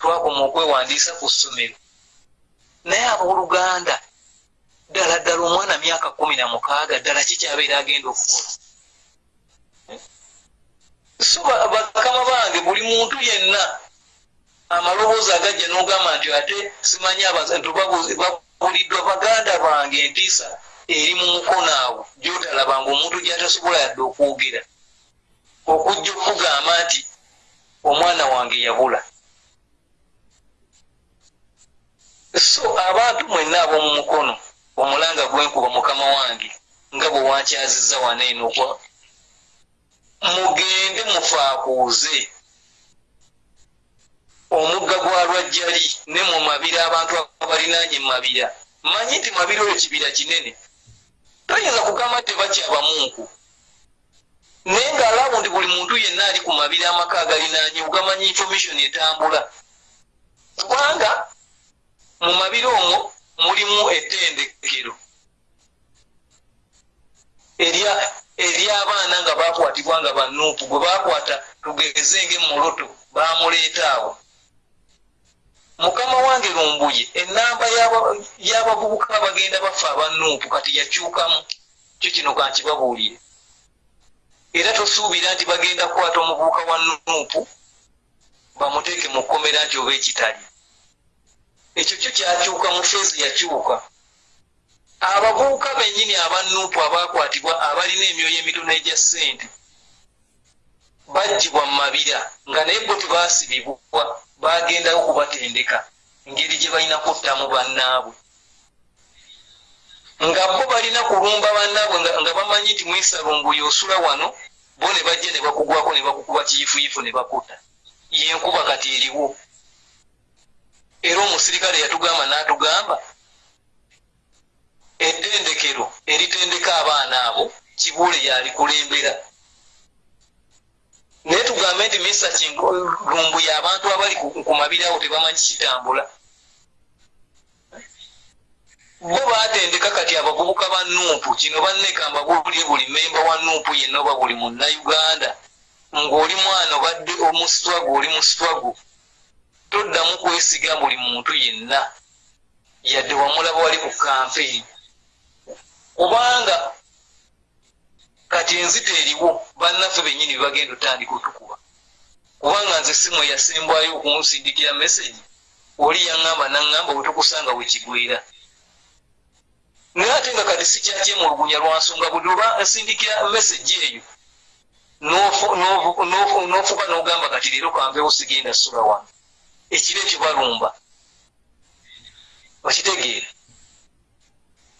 twakoma okwewandiisa ku ssomero. Naye abooluganda ddala ddala omwana myaka kumi na mukaaga ddala kikyabeera agenda okukola? So bakama bange buli muntu yenna amaloboozi agajja n'ogamba nti ate simanyi abantu babuliddwa baganda bange entiisa eri mu mukono awo. Gyotalabanga omuntu gyatasobola yadde okwogera okujja okugamba nti omwana wange yabula. So abantu mwenna ab'omu mukono omulanga gwenkuba mukama wange nga bwe wankyaziza waneeno okwa mugende mufaakuuze. Omugga gwa lwajjali ne mu mabira abantu abalinanye mumabira. Manyi nti mabira oyo kibira kinene toyinza kugamba tebakyabamunku naye ngaalabo nti buli muntu yenna ali ku mabiri amaka agalinanye ugamanyi information etambula. Kubanga mu mabiri omwo mulimu ettendekero ery'abaana nga bakwatibwa nga banuupu gwe bakwata tugeze ngaemmuloto bamuleeta awo mukama wange lumbuye enamba y'aba- y'abavubuka abagenda bafa abanuupu kati yakyukamu. Kyo kino kankibabuulire. Era tosuubira nti bagenda kukwata omuvubuka wa nuupu bamuteeke mu kkomera nti oba ekitali. Ekyo kyo kyakyuka mu feezi yakyuka. Abavubuka bennyini abanuupu abakwatibwa abalina emyoyo emitono egya ssente baggibwa mu mabira nga naye bo tebaasibibwa bagendayo kubatendeka engeri gye balina kuttamu bannaabwe. Nga bo balina kulumba bannaabwe nga, bamanyi nti mwesalumbuye osula wano bo ne bajja ne bakugwako ne bakukuba kiyifuyifu ne bakutta. Yenkuba kati eriwo. Era omusirikale yatugamba n'atugamba ettendekero eritendeka abaana abo kibuule yalikulembera naye tugambe nti misa lumbuye abantu abali ku mabiri awo tebamanyi kitambula. Bo batendeka kati abavubuka ba nuupu kino bannekamba bulye buli memba wa nuupu yenna oba buli munnauganda ng'oli mwana obadde omusitwago oli musitwago toddamu kwesiga buli muntu yenna. Yadde wamulaba wali ku kampeeni kubanga kati enzita eriwo bannaffe bennyini bebagenda otandika otukuba. Kubanga nze simu yasembwayo okunsindikira meseji oli yaŋŋamba naŋŋamba wetukusanga wekigwera naye ate nga kati sikyakyemulugunya lwansonga buli lwa nsindikira meseji eyo n'ofu- n'ofu- n'ofu- n'ofuba n'ogamba kati leero kampewo sigenda sula wano. Ekiro ekyo balumba. Okitegeera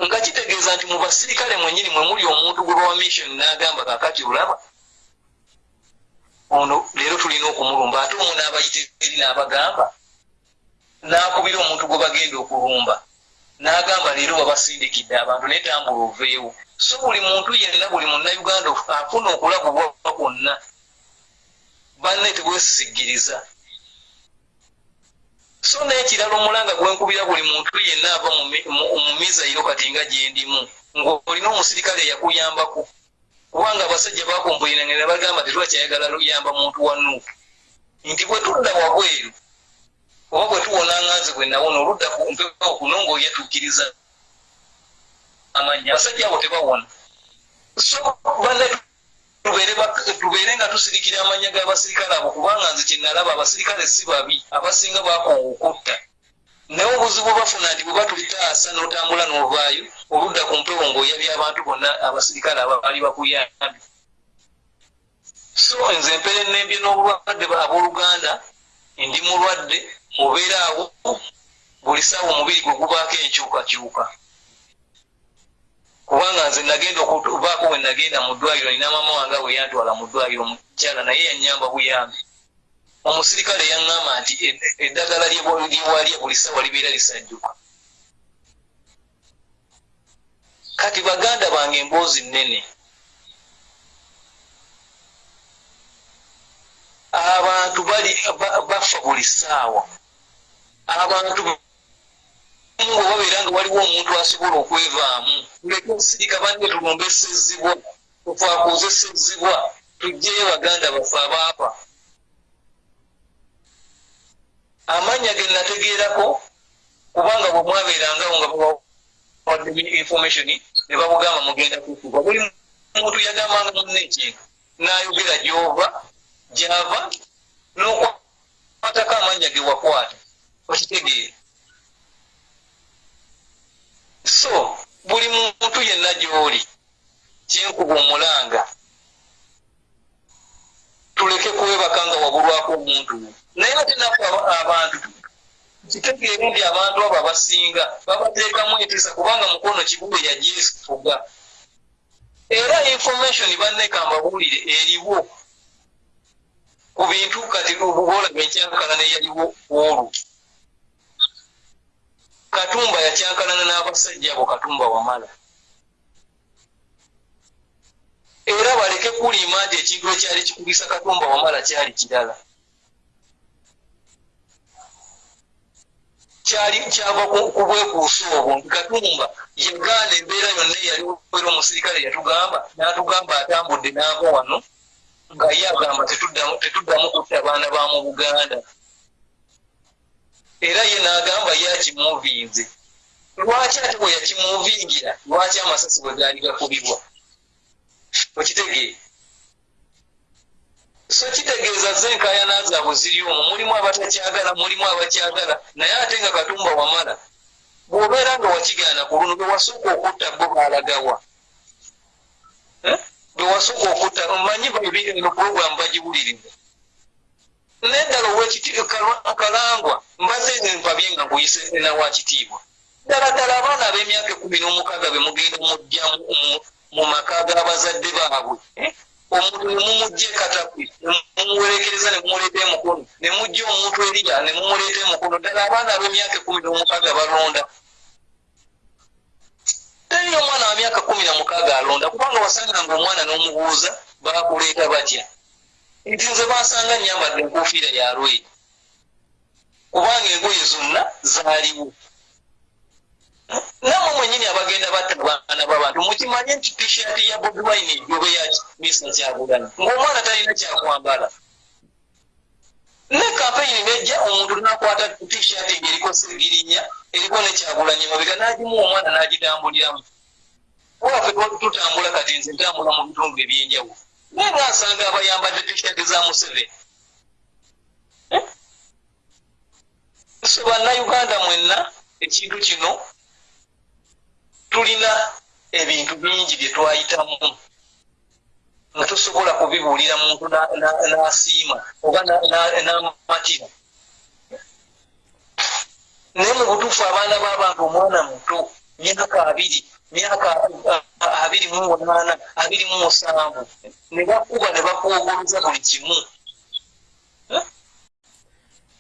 nga kitegeeza nti mu basirikale mwenyini mwe muli omuntu gwe bawa mission n'agamba kakati olaba ono leero tulina okumulumba ate omu n'abayitiri n'abagamba n'akubira omuntu gwe bagenda okulumba n'agamba leero babasindikidde abantu naye tambula oveewo. So buli muntu yenna buli munnauganda afuna okulabulwa kwonna. Banne tebwesisigiriza so n'ekirala omulanga gwenkubira buli muntu yenna ava mu mi- mu- mu mizairo kati nga gyendimu ng'olina omusirikale eyakuyambako kubanga abasajja bakumpuliranga ne bagamba tetwakyayagala luyamba muntu wa nuupu nti bwe tudda wabweru oba bwe tuwona nganze bwe nawona oludda ku mpewo kuno ng'oyetuukiriza amanya abasajja abo tebawona. So banne tubeere nga tusirikira amanya g'abasirikale abo kubanga nze kyenalaba abasirikale si babi abasinga bakoowa okutta naye obuzibu bafuna nti bwe batutaasa n'otambula n'ovaayo oludda ku mpewo ng'oyabya abantu bonna abasirikale abali bakuyambi. So nze mpere nembye n'obulwadde abooluganda ndi mulwadde obeera awo buli saawa omubiri gwe gubaako enkyukakyuka kubanga nze nagenda okubaako we nagenda mu ddwaliro nina maama wange we yantwala mu ddwaliro mukyala naye yanyamba buyambi. Omusirikale yaŋŋamba nti ed- eddagala lye- lyewalya buli saawa libeera lisajjuka. Kati baganda bange emboozi nnene. Abantu bali ba- bafa buli ssaawa abantu nga babeera nga waliwo omuntu asobola okwevaamu. Tuleke osirika banne tulumbe esezibwa tufaakuuza esezibwa tugyeyo baganda baffe abaafa amannya ge nategeerako kubanga bwe mwabeerangawo nga bawadde information ne babugamba mugenda kufuba buli muntu yagambanga munne ekintu n'ayogera gy'ova gy'ava n'okwatako amannya ge wakwata. Okitegeere so buli muntu yenna gy'oli kyenkuba omulanga tuleke kwebaka nga wabulwako omuntu. Naye ate aba- abantu kitegeere nti abantu abo abasinga babateekamu entiisa kubanga mukono kibule yagyefuga era information banneka mbabuulire eriwo ku bintu kati olaba enkyankalana eyaliwo olwo katumba yakyankalana n'abasajja abo katumba wamala. Era baleke kuliima nti ekintu ekyali kikubisa katumba wamala kyali kirala. Kyali kyava ku- ku bwekuusa obwo. Nti katumba yagaana embeera yonna eyaliwo era omusirikale yatugamba n'atugamba atambudde n'ava wano nga ye agamba tetuddamu kutta baana ba mu buganda era ye n'agamba yakimuvinze lwaki ate bwe yakimuvingira lwaki amasasi bwe gaali gakubibwa? Okitegeere. So kitegeeza zenkayana zaabwe ziri omwo mulimu abatakyagala mulimu abakyagala. Naye ate nga katumba wamala bw'obeera nga wakigaana ku luno bewasooka okutta bo baalagawa bewasooka okutta omanyi eno puroguramu bagiwuliriza neddala owekitikalangwa mbadde mpabye nga nkuyise nawa kitiibwa ddala ddala abaana ab'emyaka ekumi n'omukaaga be mugenda mujja mu maka g'abazadde baabwe. Omuntu nemumugja ekatapwe nemumuwerekereza nemumuleeta emukono nemugja omuntu eriya nemumuleeta emukono. Ddala abaana ab'emyaka ekumi n'omukaaga balonda. Teri omwana wa myaka kumi na mukaaga alonda kubanga wasanganga omwana n'omubuuza bakuleeta batya? Nti nze bansanga nyambadde enkuufiira ya lweri kubanga engoye zonna zaaliwo. Namwe mwenyini abagenda batta baana babantu mukimanye nti tishati ya bobi wine ejobe yaki misa kyagulana ngaomwana talina kyakwambala. Ne kampeyini nejja omuntu nakwata tishati ngaeriko segirinya eriko nekyagulanya mabega nagimuwa omwana nagitambuliramu wafe tutambula kati nze ntambula mu bitundu ebyenjawulo. Naye nasanga abayambadde tishati za museveni so bannayuganda mwenna ekintu kino tulina ebintu bingi bye twayitamu. Nga tosobola kubibuulira muntu n'asiima oba n'amatira. Naye mu butuufu abaana b'abantu omwana muto myaka abiri myaka abiri mu munaana abiri mu musanvu ne bakuba ne bakwogoloza buli kimu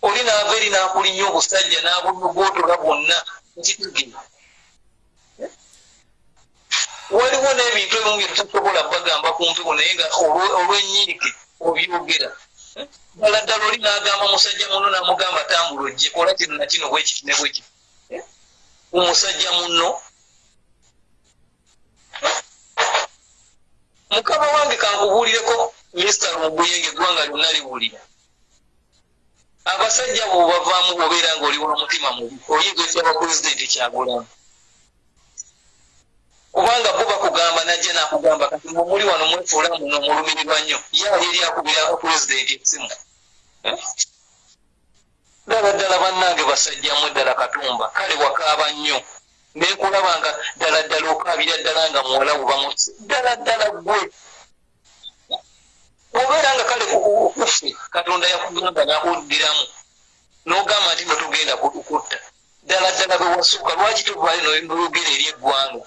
oli naava eri n'akulinya obusajja n'abunogootola bwonna nkitugira waliwo n'ebintu ebimu bye tutasobola bagamba kumpiwo naye nga olw'enyiike obyogera. Ddala ddala oli n'agamba musajja muno n'amugamba tambula ojje kola kino na kino bwekiti ne bwekiti omusajja muno mukama wange kankubuulireko mr lumubuyenge eggwanga lyonna liwulira abasajja bo bavaamu bobeera ngaoli wa mutima mubi oyinza okyaba pulezidenti kyagulamu kubanga bo bakugamba najja nakugamba kati mumuli wano mwefuula muno mulumirirwa nnyo. Yaali eri akubira pulezidenti esimu ddala ddala bannange basajjamu ddala katumba kale wakaaba nnyo. Nekulaba nga ddala ddala okaabira ddala nga muwala bubamutse ddala ddala gwe obeera nga kale kuffe katonda yakugamba nakuddiramu nogamba nti notugenda kutukutta ddala ddala bwe wasooka lwaki tuvaayo noyogera eri eggwanga?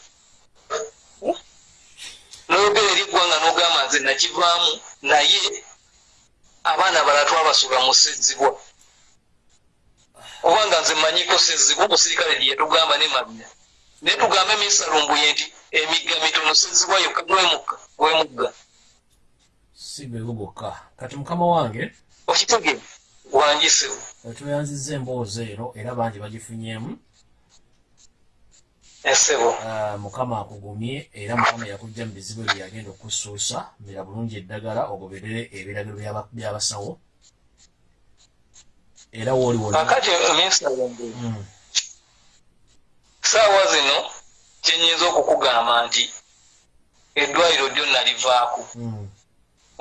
Noyogera eri eggwanga nogamba nze nakivaamu naye abaana bala twabasuula mu ssezibwa kubanga nze manyiko ssezibwa omusirikale lyetugamba ne mabina naye tugambe misalumbuye nti emigga mitono ssezibwa yokka gwemugga si gwego gwokka kati mukama wange okitegere wangisewo tweyanziza emboozi eno era bangi bagifunyemu esebo. Ah, mukama akugumye era mukama yakujja mu bizibu ebyo yagenda okusuusa mira bulungi eddagala ogoberere ebiragiro by'aba- by'abasawo era wooli wona kakati misalumbuye Mm, saawa zino kyenyinza okukugamba nti eddwaliro lyonna livaako mm,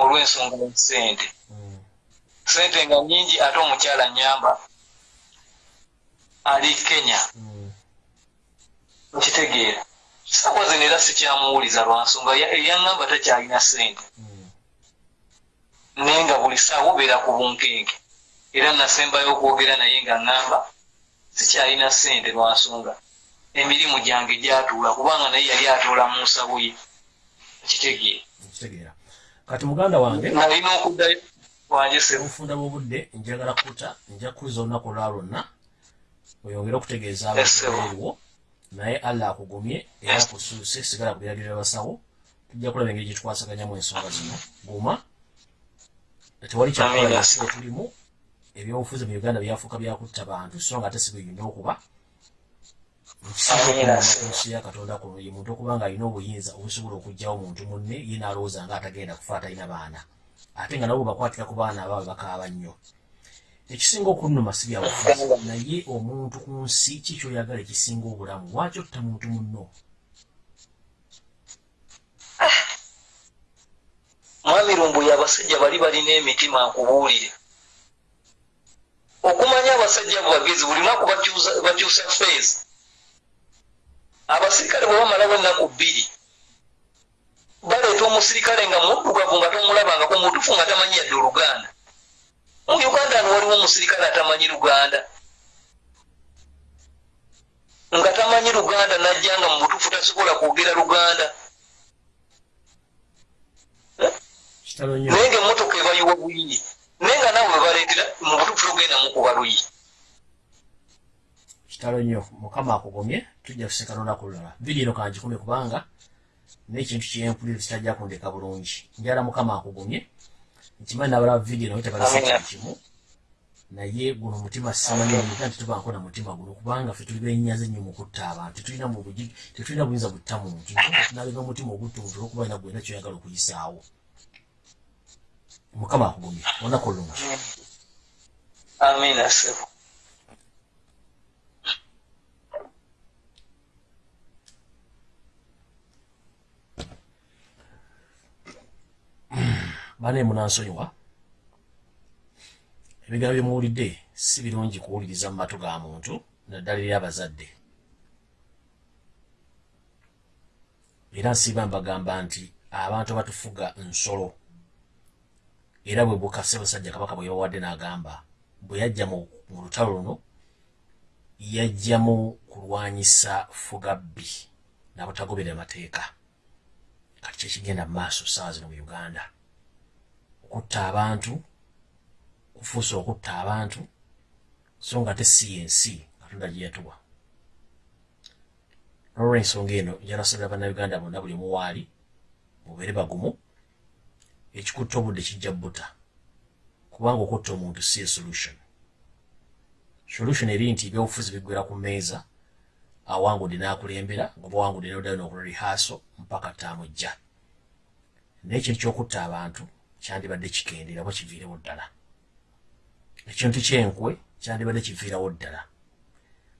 olw'ensonga ya sente nga nyingi ate omukyala nyamba ali kenya. Nkitegeera. Saawa zino era sikyamuwuliza lwa nsonga ya- eyaŋŋamba takyalina sente naye nga buli saawa obeera ku bunkenke. Era nasembayo okwogera naye nga ŋŋamba sikyalina sente lwa nsonga. Emirimu gyange gyatuula kubanga naye yali atuula mu nsabo ye. Nkitegeera kati muganda wange nalina okuddayo obufunda bw'obudde njagala kuta nja kuza olunaku olwa lwonna oyongere okutegeeza Yes, sir. abantu eriwo naye allah akugumye era akusuuse sigala ku biragiro by'abasawo tujja kulaba engeri gyetukwasaganyamu ensonga zino. Guma. Tewali kyakola yes. wetulimu ebyobufuzi mu uganda byafuuka byakutta bantu so nga ate si bweyina okuba Ya katonda kuno ye muntu okuba nga alina obuyinza obusobola okugjawo muntu munne ye naalowooza nga atagenda kufa atalina baana. Ate nga nabo bakwatira ku baana abaabwe bakaaba nnyo. Ekisinga okunuma si byabufuzi naye omuntu ku nsi kikyoyagala ekisinga obulamu? Lwaki otta muntu munno? Mwami lumbuye abasajja bali balina emitima nkubuulire. Okumanya abasajja abo bagezi buli naku bakyusa feezi abasirikale bwe bamalawo ennaku bbiri baleeta omusirikale nga muddugavu nga tomulabangako mutufu nga tamanyi yadde oluganda. Mu uganda ano waliwo omusirikale atamanyi luganda. Nga tamanyi luganda najja nga mu butufu tasobola kwogera luganda. Naye nga emotoka ebayiwa bwingi naye nga nawe webaleetera mu butufu togenda mukuba luyi. Kitalo nnyo. Mukama akugomye tujja kusekana olunaku lulala. Vidiyo eno kangikumye kubanga n'ekintu kyempulira kitajja kundeka bulungi. Njala mukama akugomye nkimanyi nabalaba vidiyo nawe kintu kimu naye guno omutima simanyi nti tubanko na mutima guno kubanga ffe tuli benyaze nnyo mu kutta abantu. Tetulina buyinza butta muntu. Nalega omutima oguttuntu olwokuba ina gwena kyoyagala okuyisaawo mukama akugomye olunaku olungi amina sebo bane munansonyiwa ebigambo byemuwulidde si birungi kuwuliriza mu matu ga muntu naddala eri abazadde. Era nsiiba mbagamba nti abantu abatufuga nsolo era bwe bukase basajja kabaka bwe yabawadde n'agamba bwe yajja mu lutalo luno yajjamu kulwanyisa fugabbi nabutagoberera mateeka. Kati kyekigenda mu maaso saawa zino mu uganda okutta abantu kufuusa okutta abantu so nga te si yensi katonda gye yatuwa. Nolwensonga eno njalasabira bannayuganda bonna buli muwaali mubeere bagumu ekikutta obudde kijja buta kubanga okutta omuntu si esolution solution. Eri nti ebyobufuzi biggwera ku mmeeza awangudde n'akulembera nga bawangudde noddayo n'okola rihaaso mpaka taamujja naye ekintu kyokutta abantu kyandibadde kikendera oba kiviirewo ddala ekintu kyenkwe kyandibadde kiviirawo ddala.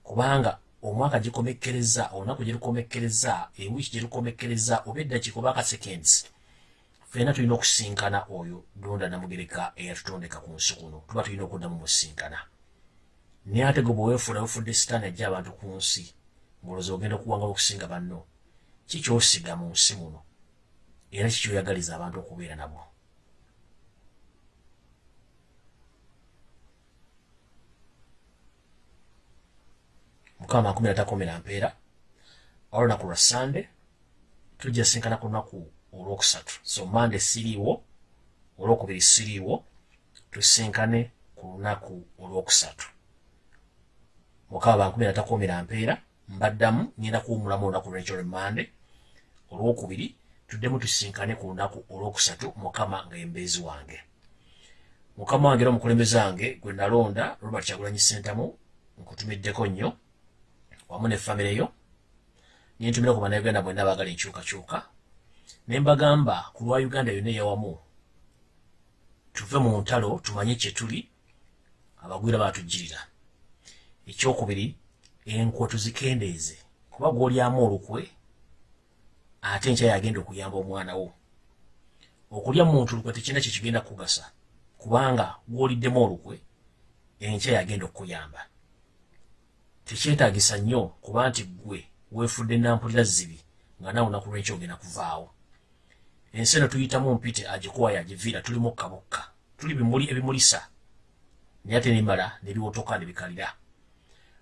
Kubanga omwaka gikomekkereza olunaku gye lukomekkereza ewiiki gye lukomekkereza oba eddakiika oba akasekensi fena tulina okusinkana oyo donda namugereka eyatutondeka ku nsi kuno. Tuba tulina okuddamu musinkana naye ate gwe bweweefuula wefudde sitaani ajja abantu ku nsi ngaolowooza ogenda okuwangala okusinga banno kikyosiga mu nsi muno? Era kikyoyagaliza abantu okubeera nabo mukama makumi atakomera mpeera olunaku lwa sande tujja sinkana ku lunaku olwokusatu. So mande siriiwo olwokubiri siriiwo tusinkane ku lunaku olwokusatu. Mukama bankumi natakomera mpeera mbaddamu ngenda kuwumulamu olunaku lwenkyo lwe mande olwokubiri tuddemu tusinkane ku lunaku olwokusatu mukama nga embeezi wange. Mukama wange era omukulembeze wange gwe nalonda robert kyagulanyi sentamu nkutumiddeko nnyo wamu nefamire yo nentumira ku bannayuganda bwenna baagala enkyukakyuka ne mbagamba ku lwa uganda yonna eyawamu tuve mu ntalo tumanye kye tuli abagwira baatujjirira. Ekyokubiri enkwe tuzikendeeze kuba gw'olyamu olukwe ate nkya yagenda okuyamba omwana wo. Okulya muntu lukwe tekirina kyekigenda kukugasa kubanga gw'oliddemu olukwe enkya yagenda okukuyamba tekyetaagisa nnyo kuba nti ggwe weefudde nampulira zibi nga nawe olunaku lw'enkya ogenda kuvaawo. Ensi eno tuyitamu mpite agikuwayo agiviira tulimu kkabukka tuli bimuli ebimulisa. Naye ate nemala nebiwotoka nebikalira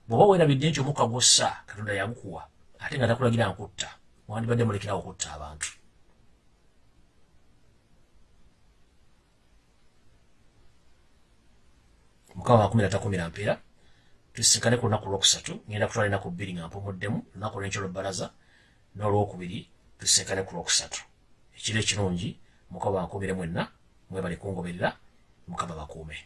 bw'oba weerabidde nti omukka gwossa katonda yagukuwa ate nga takulagira nkutta wandibadde mulekerawo okutta abantu. Mukama makumi natakumira mpeera tusinkane ku lunaku lwokusatu ngenda kutwala enaku bbiri nga mpumuddemu lunaku lwenkyo lwebalaza n'olwokubiri tusinkane ku lwokusatu. Ekiro ekirungi mukama bankubire mwenna mwebale kungoberera mukama bakuume